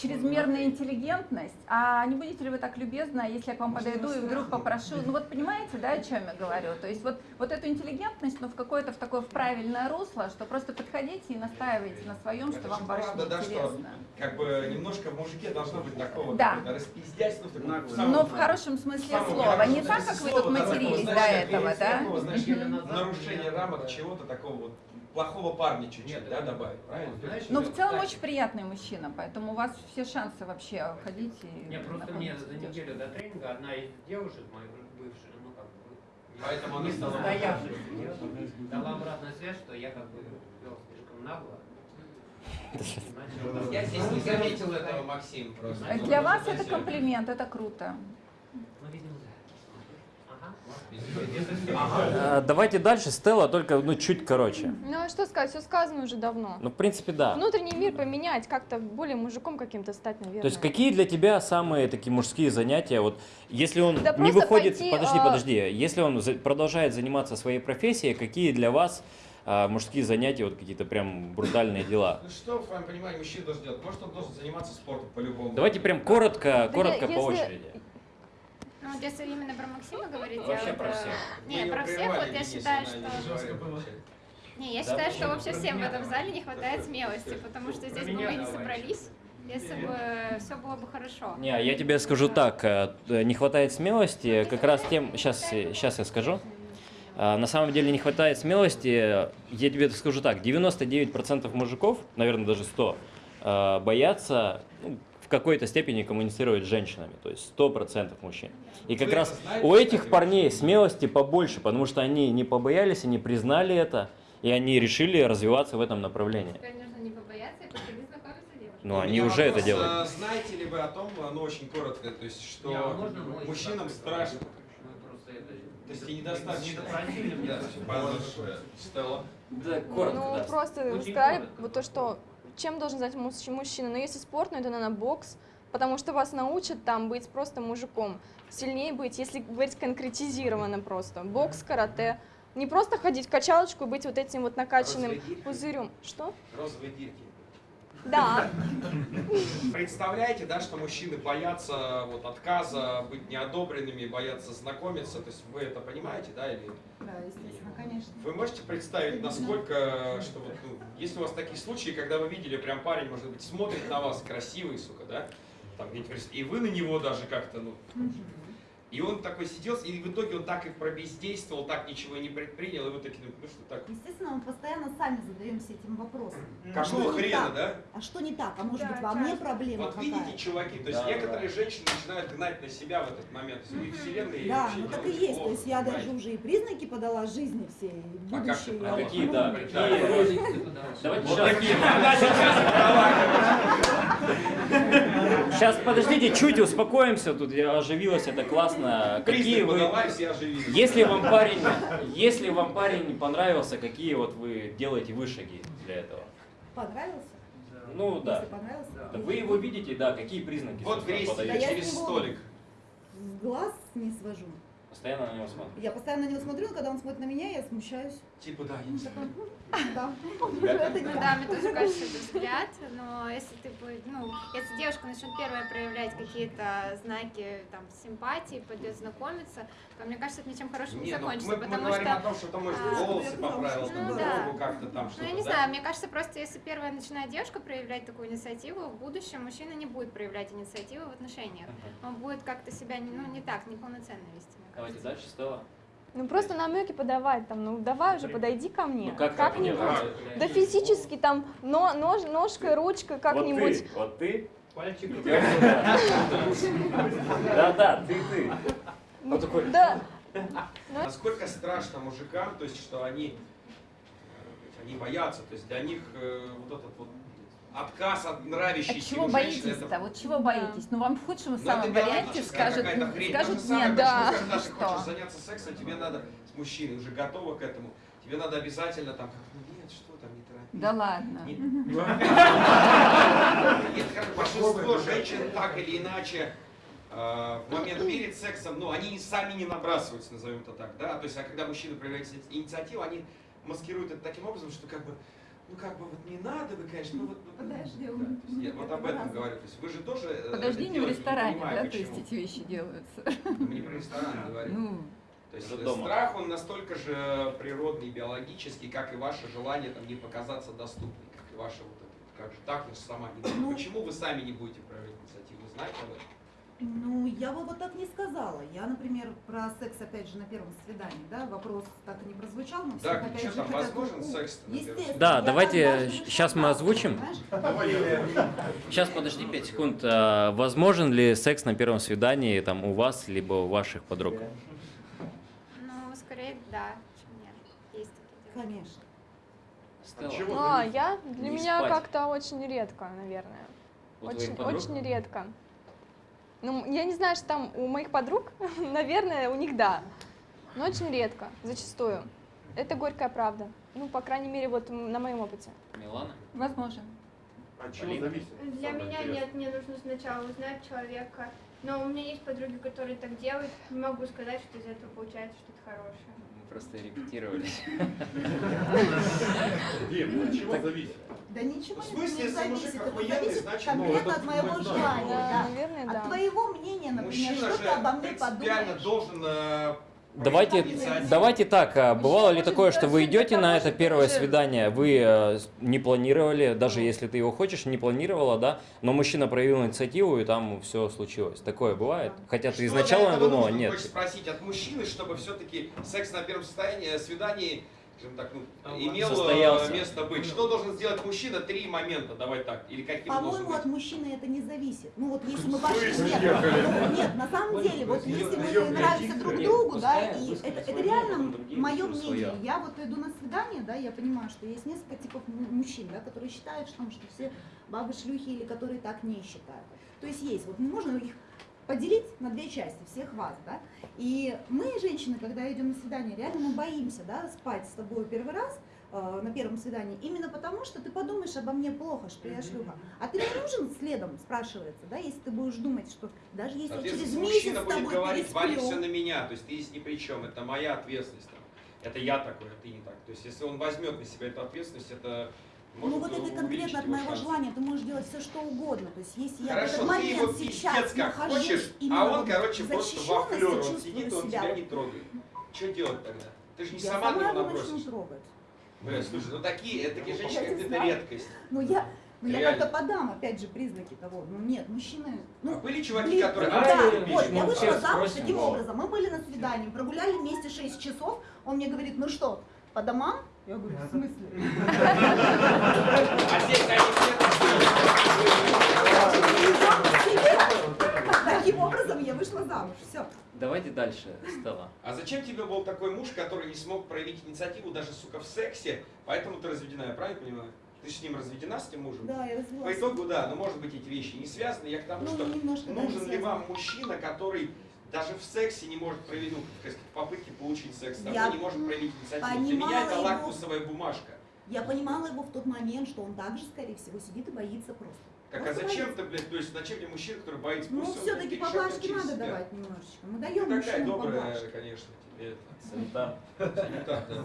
чрезмерная интеллигентность, а не будете ли вы так любезны, если я к вам подойду и вдруг попрошу, ну вот понимаете, да, о чем я говорю? То есть вот, вот эту интеллигентность, но в какое-то в такое в правильное русло, что просто подходите и настаивайте на своем, что Это вам больше правда, да, что как бы немножко в мужике должно быть такого Да. распиздяйства в таком самом- Но в хорошем смысле самом слова, не так, как вы тут матерились до этого, да? знаешь, нарушение рамок чего-то такого вот плохого парня чуть-чуть, да, добавить, правильно? Ну, в целом очень приятный мужчина, поэтому у вас все шансы вообще ходить и Не, просто мне за неделю до тренинга одна из девушек моих бывших, ну как бы, Поэтому она стала дала обратную связь, что я как бы вел слишком нагло. [LAUGHS] Я здесь не заметил этого, Максим, просто. Для вас это комплимент, это круто. Ну, видимо. Ага. А, Давайте дальше, Стелла, только ну, чуть короче. Ну а что сказать, все сказано уже давно. Ну, в принципе, да. Внутренний мир поменять, как-то более мужиком каким-то стать, наверное. То есть какие для тебя самые такие мужские занятия? Вот если он Да не выходит, пойти, подожди, а- подожди, если он за- продолжает заниматься своей профессией, какие для вас а, мужские занятия, вот какие-то прям брутальные дела? Ну что, в твоем понимании, мужчина должен делать? Может, он должен заниматься спортом по-любому. Давайте прям коротко, коротко я- по если- очереди. Ну, вот если именно про Максима говорить, Вообще я про э, всех. Не, ее про всех вот я считаю, что... не я Да, считаю, почему? что вообще всем в этом зале не хватает смелости, потому что здесь бы мы не собрались, если бы все было бы хорошо. Не, я тебе скажу так, э, т- не хватает смелости, как раз тем, сейчас, сейчас я скажу. А, На самом деле не хватает смелости, я тебе скажу так, 99% мужиков, наверное даже 100, э, боятся ну, какой-то степени коммуницировать с женщинами, то есть 100% мужчин. И как Вы раз знаете, у этих парней смелости побольше, потому что они не побоялись, они признали это, и они решили развиваться в этом направлении. Теперь нужно не побояться и подходить знакомиться с девушкой. Ну, они уже это делают. а, Знаете ли вы о том, ну очень коротко, то есть, что а можно мужчинам страшно, просто то есть и недостаточно. Да. Стелла. Да, Ну, просто вы Очень сказали коротко. вот то, что чем должен знать муж- мужчина. Но если спорт, ну это, наверное, бокс, потому что вас научат там быть просто мужиком, сильнее быть, если говорить конкретизированно просто. Бокс, карате. Не просто ходить в качалочку и быть вот этим вот накачанным пузырем. Что? Розовые дирки. Да. Представляете, да, что мужчины боятся вот отказа, быть неодобренными, боятся знакомиться, то есть вы это понимаете, да, или Да, естественно, конечно. вы можете представить, насколько, что вот, ну, есть у вас такие случаи, когда вы видели, прям парень, может быть, смотрит на вас, красивый, сука, да, там и вы на него даже как-то, ну, и он такой сидел, и в итоге он так и пробездействовал, так ничего и не предпринял, и вы такие, ну, что так, Естественно, мы постоянно сами задаемся этим вопросом. какого что хрена, так? да? А что не так? А может Да, быть во мне проблема Вот какая? видите, чуваки, то есть Да, некоторые женщины начинают гнать на себя в этот момент, и вселенная и Да, ну так и есть. плохо, То есть я даже уже и признаки подала жизни все, и А как а вот, какие, да, какие? Давайте Вот сейчас Сейчас, подождите, чуть успокоимся, тут я оживилась, это классно. Какие Признак вы... все. Если вам парень, если вам парень не понравился, какие вот вы делаете вы шаги для этого? Понравился? Ну да. Если понравился? Да Вы его видите, да, какие признаки Вот? Да я через столик. С глаз не свожу. Постоянно на него смотрите. Я постоянно на него смотрю, но когда он смотрит на меня, я смущаюсь. Типа, да, я Ну, не знаю. такая, «Хм, [LAUGHS] Да, Ну так». да, мне тоже кажется, это взгляд, но если ты бы, ну, если девушка начнет первая проявлять какие-то знаки там симпатии, пойдет знакомиться, то мне кажется, это ничем хорошим не ну, закончится, мы, потому говорим о том, что там, может, а, волосы ну, поправил, ну, там, как-то там Ну, что-то, я не знаю, мне кажется, просто если первая начинает девушка проявлять такую инициативу, в будущем мужчина не будет проявлять инициативу в отношениях. Он будет как-то себя не- ну, не так, неполноценно вести, Давайте дальше, Стелла. Ну просто намеки подавать, там, ну давай уже, подойди ко мне. Ну как как-нибудь. как Да физически там, но, нож, ножкой, ручкой, как-нибудь. Вот ты, вот Пальчик. ты. Да-да, ты, ты. Ну, Он такой, Да. Насколько страшно мужикам, то есть, что они, э, они боятся, то есть для них э, вот этот вот отказ от А нравящейся чего им женщины, боитесь-то? это Вот чего боитесь? Ну вам в худшем Ну, самом варианте скажут, скажут самое, нет, да. когда ты [LAUGHS] Что? хочешь заняться сексом, тебе надо с мужчиной, уже готова к этому, тебе надо обязательно там, как, ну нет, что там, не торопись. Да ладно. Не- [LAUGHS] Нет, как большинство женщин так или иначе э, в момент перед сексом, ну, они сами не набрасываются, назовем это так, да, то есть, а когда мужчина проявляет инициативу, они маскируют это таким образом, что как бы, ну как бы вот не надо, вы, конечно, ну вот... вот, ну, Подождем. да, то есть я вот об этом говорю. То есть вы же тоже э, не в ресторане, понимаю, да, то почему. есть эти вещи делаются. Мы не про ресторан говорим. Ну, То есть э, дома. страх, он настолько же природный, биологический, как и ваше желание там, не показаться доступной, как и ваше вот это, как же так, ну сама не. [CLEARS THROAT] Ну. Почему вы сами не будете проявлять инициативу? Вы знаете об этом? Ну, я бы вот так не сказала. Я, например, про секс, опять же, на первом свидании, да, вопрос так и не прозвучал, но Да, всех, опять что же, там, возможен секс на первом Естественно. Да, я давайте сейчас мы озвучим. Сейчас, подожди 5 секунд. А, Возможен ли секс на первом свидании там у вас, либо у ваших подруг? Ну, скорее, да, чем нет. Есть такие девушки. Конечно. Стелла, Ну, а я, для Не меня как-то очень редко, наверное. Очень, очень редко. Ну, я не знаю, что там у моих подруг, [LAUGHS] наверное, у них да. Но очень редко, зачастую. Это горькая правда. Ну, по крайней мере, вот на моем опыте. Милана? возможен. От чего Полина? зависит? Для Самое меня интересное. нет, мне нужно сначала узнать человека. Но у меня есть подруги, которые так делают. Не могу сказать, что из этого получается что-то хорошее. Просто репетировали. [LAUGHS] Дим, от чего зависит? Да ничего не зависит. Это зависит конкретно ну, от моего желания. От твоего мнения, например, что ты обо мне принципиально подумаешь. должен э, Давайте, давайте так, а бывало ли такое, что вы идете на это первое свидание, вы э, не планировали, даже если ты его хочешь, не планировала, да, но мужчина проявил инициативу, и там все случилось. Такое бывает? Хотя ты изначально думала, нет. Спросить от мужчины, чтобы все-таки секс на первом состоянии, свидании, скажем так, ну, имел э, Состоялся. место быть. Что должен сделать мужчина? Три момента, давай так. Или каким По-моему, от мужчины это не зависит. Ну вот если мы пошли... Нет, ну, нет, на самом деле, вот если мы нравимся друг другу, да, и это, реально мое мнение. Я вот иду на свидание, да, я понимаю, что есть несколько типов мужчин, да, которые считают, что, что все бабы шлюхи или которые так не считают. То есть есть, вот можно их поделить на две части, всех вас, да. И мы, женщины, когда идем на свидание, реально мы боимся, да, спать с тобой первый раз, э, на первом свидании, именно потому, что ты подумаешь обо мне плохо, что я шлюха. А ты мне нужен следом, спрашивается, да, если ты будешь думать, что даже если я через месяц с будет тобой говорить, вали все на меня, то есть ты здесь ни при чем, это моя ответственность. там. Это я такой, а ты не так. То есть если он возьмет на себя эту ответственность, это может ну вот это конкретно от его моего шансы. желания, ты можешь делать все, что угодно. То есть если я в этот момент сейчас нахожусь хочешь, а он, вот короче, просто флёр, он сидит, он себя тебя вот- не трогает. Что делать тогда? Ты же не Я сама сама его набросишься. трогать. Бля, слушай, ну такие, такие женщины, не это знаю. редкость. Ну я, ну я как-то подам, опять же, признаки того. Ну нет, мужчины... Ну, А были чуваки, блин, которые... да, «А, вот, бич, я вышла замуж таким но». образом. Мы были на свидании, прогуляли вместе 6 часов. Он мне говорит, ну что, по домам? Я говорю, в смысле? [LAUGHS] А здесь они Таким образом я вышла замуж. Все. Давайте дальше, Стелла. А зачем тебе был такой муж, который не смог проявить инициативу даже, сука, в сексе, поэтому ты разведена, я правильно понимаю? Ты с ним разведена, с тем мужем? Да, я По развелась. итогу, да, но может быть эти вещи не связаны. Я к тому, Ну, что нужен ли вам мужчина, который даже в сексе не может проявить, ну, так сказать, в попытке получить секс, с тобой Я не может проявить инициативу. Для меня это его. лакмусовая бумажка. Я понимала его в тот момент, что он также, скорее всего, сидит и боится просто. Так а Просто зачем боится. ты, блядь, то есть зачем мне мужчина, который боится? Ну, все-таки блядь, по перешагнет плашке через надо себя. давать немножечко. Мы Ты даем такая мужчинам по добрая, плашке. конечно, тебе это. Санитар. Санитар, да.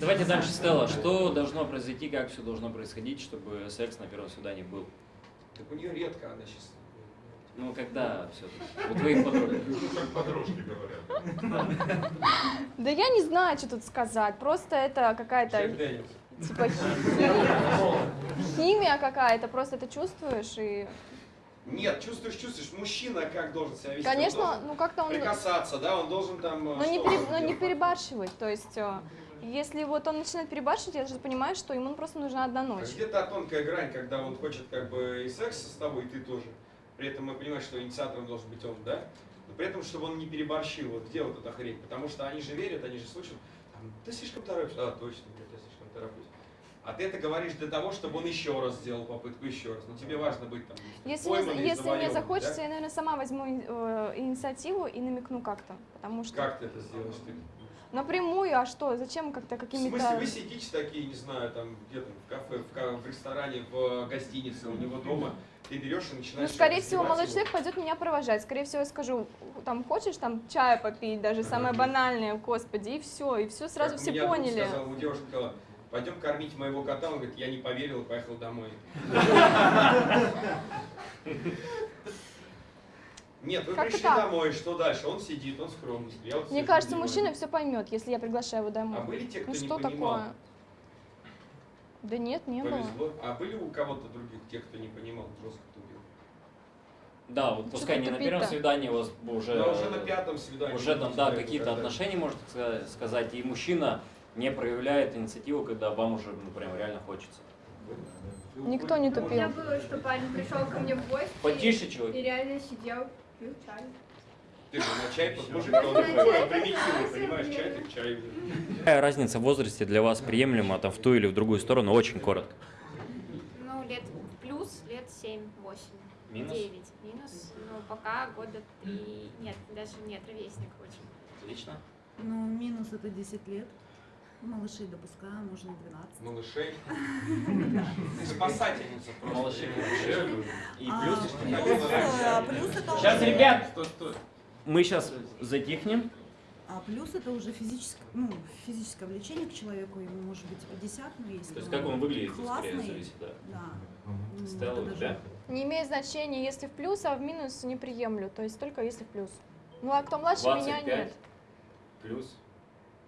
Давайте дальше, Стелла. Что должно произойти, как все должно происходить, чтобы секс на первом свидании был? Так у нее редко она сейчас. Ну, когда все-таки? У твоих подруг. Как подружки говорят. Да я не знаю, что тут сказать. Просто это какая-то типа химия, химия какая-то. Просто это чувствуешь и, Нет, чувствуешь, чувствуешь. Мужчина как должен себя вести? Он конечно, ну как-то он, прикасаться, да, он должен там... э, но не, что пере- он но не перебарщивать. То есть, э, если вот он начинает перебарщивать, я же понимаю, что ему просто нужна одна А ночь. Где та тонкая грань, когда он хочет как бы и секса с тобой, и ты тоже. При этом мы понимаем, что инициатором должен быть он, да? Но при этом, чтобы он не переборщил. Вот где вот эта хрень? Потому что они же верят, они же слышат, ты слишком торопишься. А, точно, блядь, я слишком тороплюсь. А ты это говоришь для того, чтобы он еще раз сделал попытку, еще раз. Но тебе важно быть там Если, и если мне захочется, да? я, наверное, сама возьму э, инициативу и намекну как-то. Потому что Как ты это сделаешь? Ты? Напрямую, а что? Зачем как-то В какими-то... смысле, вы сидите такие, не знаю, там где-то в кафе, в, в ресторане, в гостинице, у него дома, ты берешь и начинаешь... Ну, скорее всего, молодой человек пойдет меня провожать. Скорее всего, я скажу, там, хочешь там чая попить, даже самое банальное, господи, и все, и все сразу Как все меня друг поняли. Сказал, у девушки сказала, пойдем кормить моего кота. Он говорит, я не поверил поехал домой. [LAUGHS] [LAUGHS] Нет, вы Как-то пришли так. домой, что дальше? Он сидит, он скромный. Я вот Мне сижу, кажется, думаю, мужчина все поймет, если я приглашаю его домой. А были те, кто ну не что понимал? такое? Да нет, не было. Повезло. А были у кого-то других, тех, кто не понимал, жестко тупил? Да, вот Чё пускай не на первом свидании у вас уже... Да, уже на пятом свидании. Уже там, да, какие-то отношения, можно ска- сказать, и мужчина не проявляет инициативу, когда вам уже, ну, прям реально хочется. Никто не У меня тупил. было, что парень пришел ко мне в гости Потише, чувак. и реально сидел, пил чай. Ты же на чай, мужик, Можно он на такой чай примитивный, поставить, понимаешь, чай блин. как чай. Какая разница в возрасте для вас приемлема, там, в ту или в другую сторону, очень коротко. Ну, лет плюс, лет 7-8. Минус? 9. Минус, ну, пока года 3. Нет, даже нет, ровесник очень. Отлично. Ну, минус это 10 лет. Малышей допускаем, можно 12. Малышей. [LAUGHS] Спасательница просто. Малышей. И плюс, а, плюс это Сейчас, ребят, мы сейчас затихнем. А плюс это уже физическое, ну, физическое влечение к человеку, ему может быть и 50, но если То есть как он выглядит, скорее классный, зависит, да. да. Ну, Стелла, даже-? Не имеет значения, если в плюс, а в минус не приемлю. То есть только если в плюс. Ну а кто младше меня 25 нет. плюс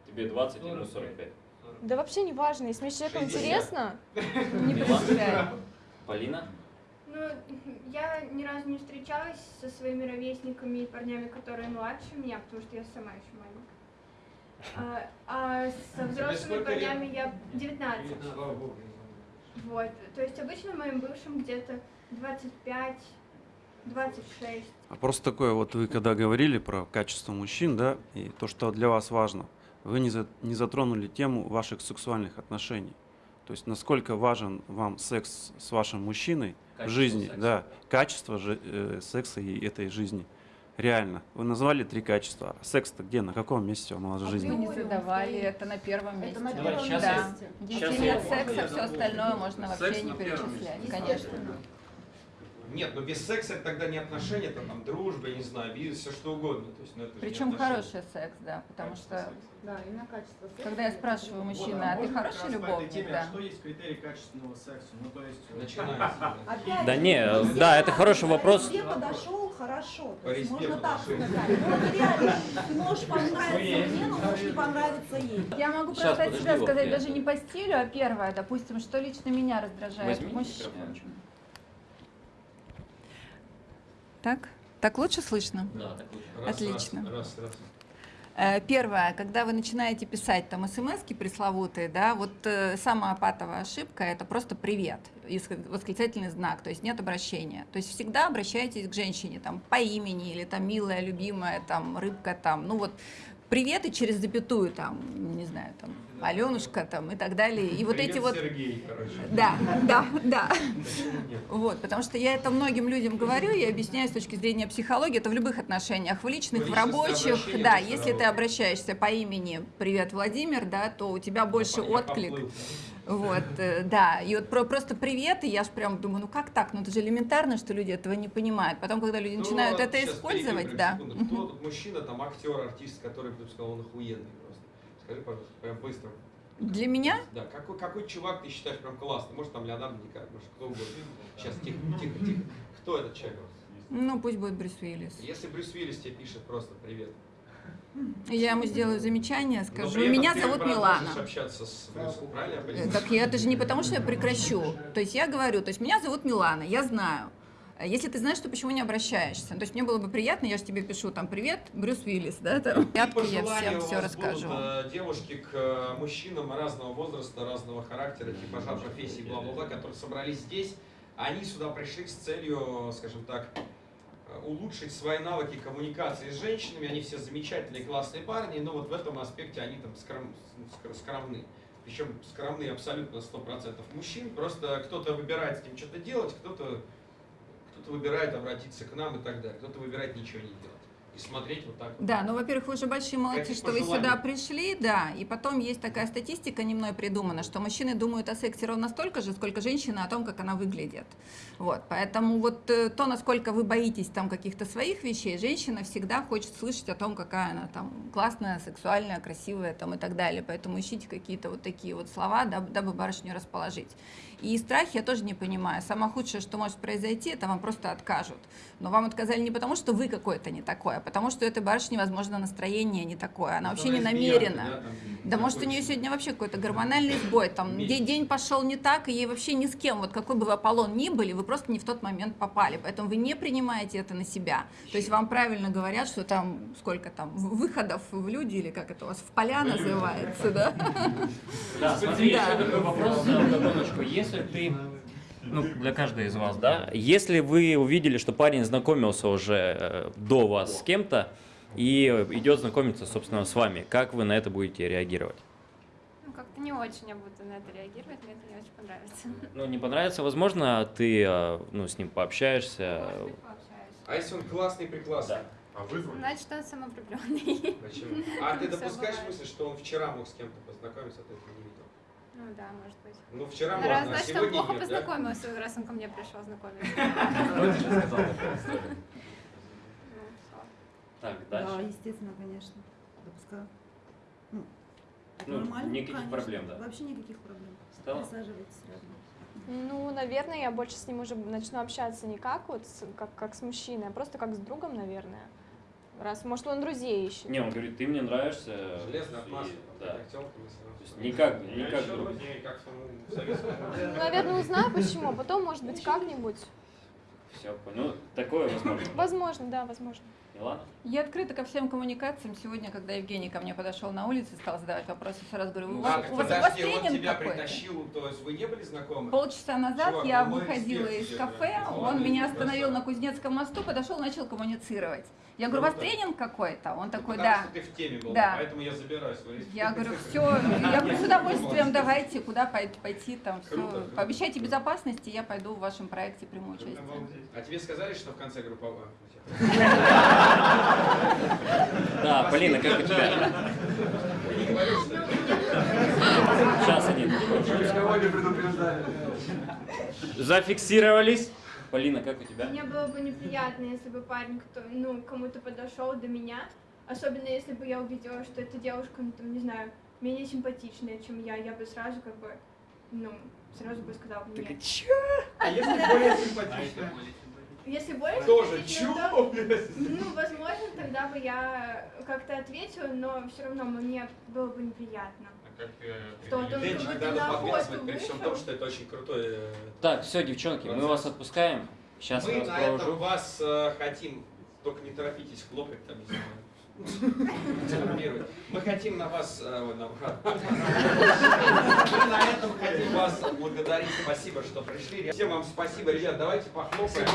тебе 20 и минус 45. Да вообще не важно, если мне с человеком 60. интересно, [LAUGHS] Не принципиально. Полина? Ну, я ни разу не встречалась со своими ровесниками и парнями, которые младше меня, потому что я сама еще маленькая. А, а со взрослыми сколько лет? парнями я 19. Вот. То есть обычно моим бывшим где-то 25, 26. А просто такое, вот вы когда говорили про качество мужчин, да, и то, что для вас важно, вы не, за- не затронули тему ваших сексуальных отношений. То есть насколько важен вам секс с вашим мужчиной в Качество жизни, секса. да, качество же, э, секса и этой жизни. Реально. Вы назвали три качества. А секс-то где, на каком месте он у вас в Мы жизни? не задавали, это на первом месте. Это на Давай, первом щас Да. месте. Если нет секса, все остальное можно вообще не перечислять, месте. конечно. Нет, но без секса это тогда не отношения, это там дружба, не знаю, бизнес, все что угодно. То есть, ну, это Причем хороший секс, да, потому что Да, именно качество секса. когда я спрашиваю мужчины, а ты хороший любовник, да? Что есть критерий качественного секса? Ну, то есть... Начинается. [LAUGHS] Опять Да не, да, это хороший вопрос. Где подошел, хорошо. То есть можно так сказать. Ну, вот реально, ты можешь понравиться мне, но можешь не понравиться ей. Я могу Щас, просто от подожди, себя вот сказать даже не по стилю, а первое, допустим, что лично меня раздражает Возьми в мужчине. микрофончик. Так? Так лучше слышно? Да, так лучше. Раз, Отлично. Раз, раз, раз. Э, Первое, когда вы начинаете писать там смс пресловутые, да, вот э, самая патовая ошибка это просто привет, восклицательный знак, то есть нет обращения. То есть всегда обращайтесь к женщине там по имени или там милая, любимая, там рыбка, там, ну вот привет и через запятую там, не знаю, там Аленушка там и так далее. И вот Привет, эти вот Сергей, короче. да, да, да. Вот, потому что я это многим людям говорю, я объясняю с точки зрения психологии, это в любых отношениях, в личных, в рабочих, да, если ты обращаешься по имени «Привет, Владимир», да, то у тебя больше Я отклик. Вот, э, да, и вот про, просто привет, и я ж прям думаю, ну как так, ну это же элементарно, что люди этого не понимают. Потом, когда люди Кто- начинают это использовать, да. секунду. Кто тут мужчина, там актер, артист, который бы сказал, он охуенный просто? Скажи, пожалуйста, прям быстро. Для меня Да, какой, какой чувак ты считаешь прям классный? Может, там Леонардо Ди Каприо, может, кто угодно. Сейчас, тихо, тихо, тихо. Кто этот человек? Ну, пусть будет Брюс Уиллис. Если Брюс Уиллис тебе пишет просто привет. Я ему сделаю замечание, скажу, меня зовут Милана. общаться с Брюсом, правильно? Так я, это же не потому, что я прекращу. То есть я говорю, то есть меня зовут Милана, я знаю. Если ты знаешь, то почему не обращаешься? То есть мне было бы приятно, я же тебе пишу там привет, Брюс Уиллис, да, там. Порядке я всем все расскажу. будут, э, девушки к э, мужчинам разного возраста, разного характера, типажа, профессий, бла-бла-бла, которые собрались здесь. Они сюда пришли с целью, скажем так, улучшить свои навыки коммуникации с женщинами. Они все замечательные, классные парни, но вот в этом аспекте они там скром- скр- скромны. Причем скромны абсолютно 100% мужчин. Просто кто-то выбирает с ним что-то делать, кто-то кто-то выбирает обратиться к нам и так далее. Кто-то выбирает ничего не делать. И смотреть вот так. Да, ну, во-первых, вы же большие молодцы, что вы сюда пришли, да, и потом есть такая статистика, не мной придумана, что мужчины думают о сексе ровно столько же, сколько женщины о том, как она выглядит. Вот, поэтому вот э, то, насколько вы боитесь там каких-то своих вещей, женщина всегда хочет слышать о том, какая она там классная, сексуальная, красивая там и так далее, поэтому ищите какие-то вот такие вот слова, дабы, дабы барышню расположить. И страхи я тоже не понимаю. Самое худшее, что может произойти, это вам просто откажут. Но вам отказали не потому, что вы какой-то не такой, а потому что этой барышни, возможно, настроение не такое. Она вообще не намерена. Да может, у нее сегодня вообще какой-то гормональный сбой, там день, день пошел не так, и ей вообще ни с кем, вот какой бы вы Аполлон ни были, вы просто не в тот момент попали, поэтому вы не принимаете это на себя. То есть вам правильно говорят, что там сколько там выходов в люди, или как это у вас, в поля называется, да? Да, смотри, Да. еще такой вопрос. Если ты, ну, для каждой из вас, да, если вы увидели, что парень знакомился уже э, до вас с кем-то и идет знакомиться, собственно, с вами, как вы на это будете реагировать? Ну, как-то не очень я буду на это реагировать, мне это не очень понравится. Ну, не понравится, возможно, ты, э, ну, с ним пообщаешься. Может быть, пообщаюсь. А если он классный, преклассный? А вызвали? Значит, он самовлюбленный. Почему? А ты допускаешь мысль, что он вчера мог с кем-то познакомиться, а ты этого не? Ну да, может быть. Ну, вчера можно, раз, а значит, он сегодня плохо нет, да? познакомился, раз он ко мне пришел знакомиться. [LAUGHS] Ну. Так, Да, дальше. естественно, конечно. Допускаю. Ну, Ну, нормально, никаких конечно. проблем, да? Вообще никаких проблем. Стелла? Присаживайтесь рядом. Ну, наверное, я больше с ним уже начну общаться не как вот с- как, как с мужчиной, а просто как с другом, наверное. Раз, может, он друзей ищет. Не, он говорит, ты мне нравишься. Масла. и- Да. Никак, никак. Ну, наверное, узнаю почему, а потом, может быть, как-нибудь. Все, ну, такое возможно. Возможно, да, возможно. Милана? Я открыта ко всем коммуникациям. Сегодня, когда Евгений ко мне подошел на улице, стал задавать вопросы, сразу говорю, у А, вас, у вас, у вас тренинг тебя какой-то? притащил, то есть вы не были знакомы? Полчаса назад Чувак, я ну, выходила из кафе, он меня остановил на Кузнецком мосту, подошел, начал коммуницировать. Я говорю, у вас тренинг какой-то? Он такой, Потому да. что ты в теме был, Да. поэтому я забираю свой Я говорю, все, я говорю, с [LAUGHS] удовольствием давайте, куда пойти, там, все. Пообещайте безопасности, я пойду в вашем проекте приму участие. А тебе сказали, что в конце групповая? [LAUGHS] Да, Полина, как у тебя? Сейчас один. Зафиксировались. Полина, как у тебя? Мне было бы неприятно, если бы парень кто, ну, кому-то подошел до меня, особенно если бы я увидела, что эта девушка, ну, там, не знаю, менее симпатичная, чем я, я бы сразу как бы, ну, сразу бы сказала бы нет. А если более симпатично? Если более Тоже симпатичная, чё, то, [LAUGHS] ну, возможно, тогда бы я как-то ответила, но все равно мне было бы неприятно. Как Денчик будто надо на подвязывать, при всем том, что это очень крутой э, Так, все, девчонки, мы вас отпускаем. Сейчас Мы вас на этом провожу. вас э, хотим, только не торопитесь хлопать там, не знаю. Травмировать. [LAUGHS] Мы хотим на вас, э, на- [LAUGHS] мы на этом хотим вас благодарить. Спасибо, что пришли. Всем вам спасибо, ребят. Давайте похлопаем.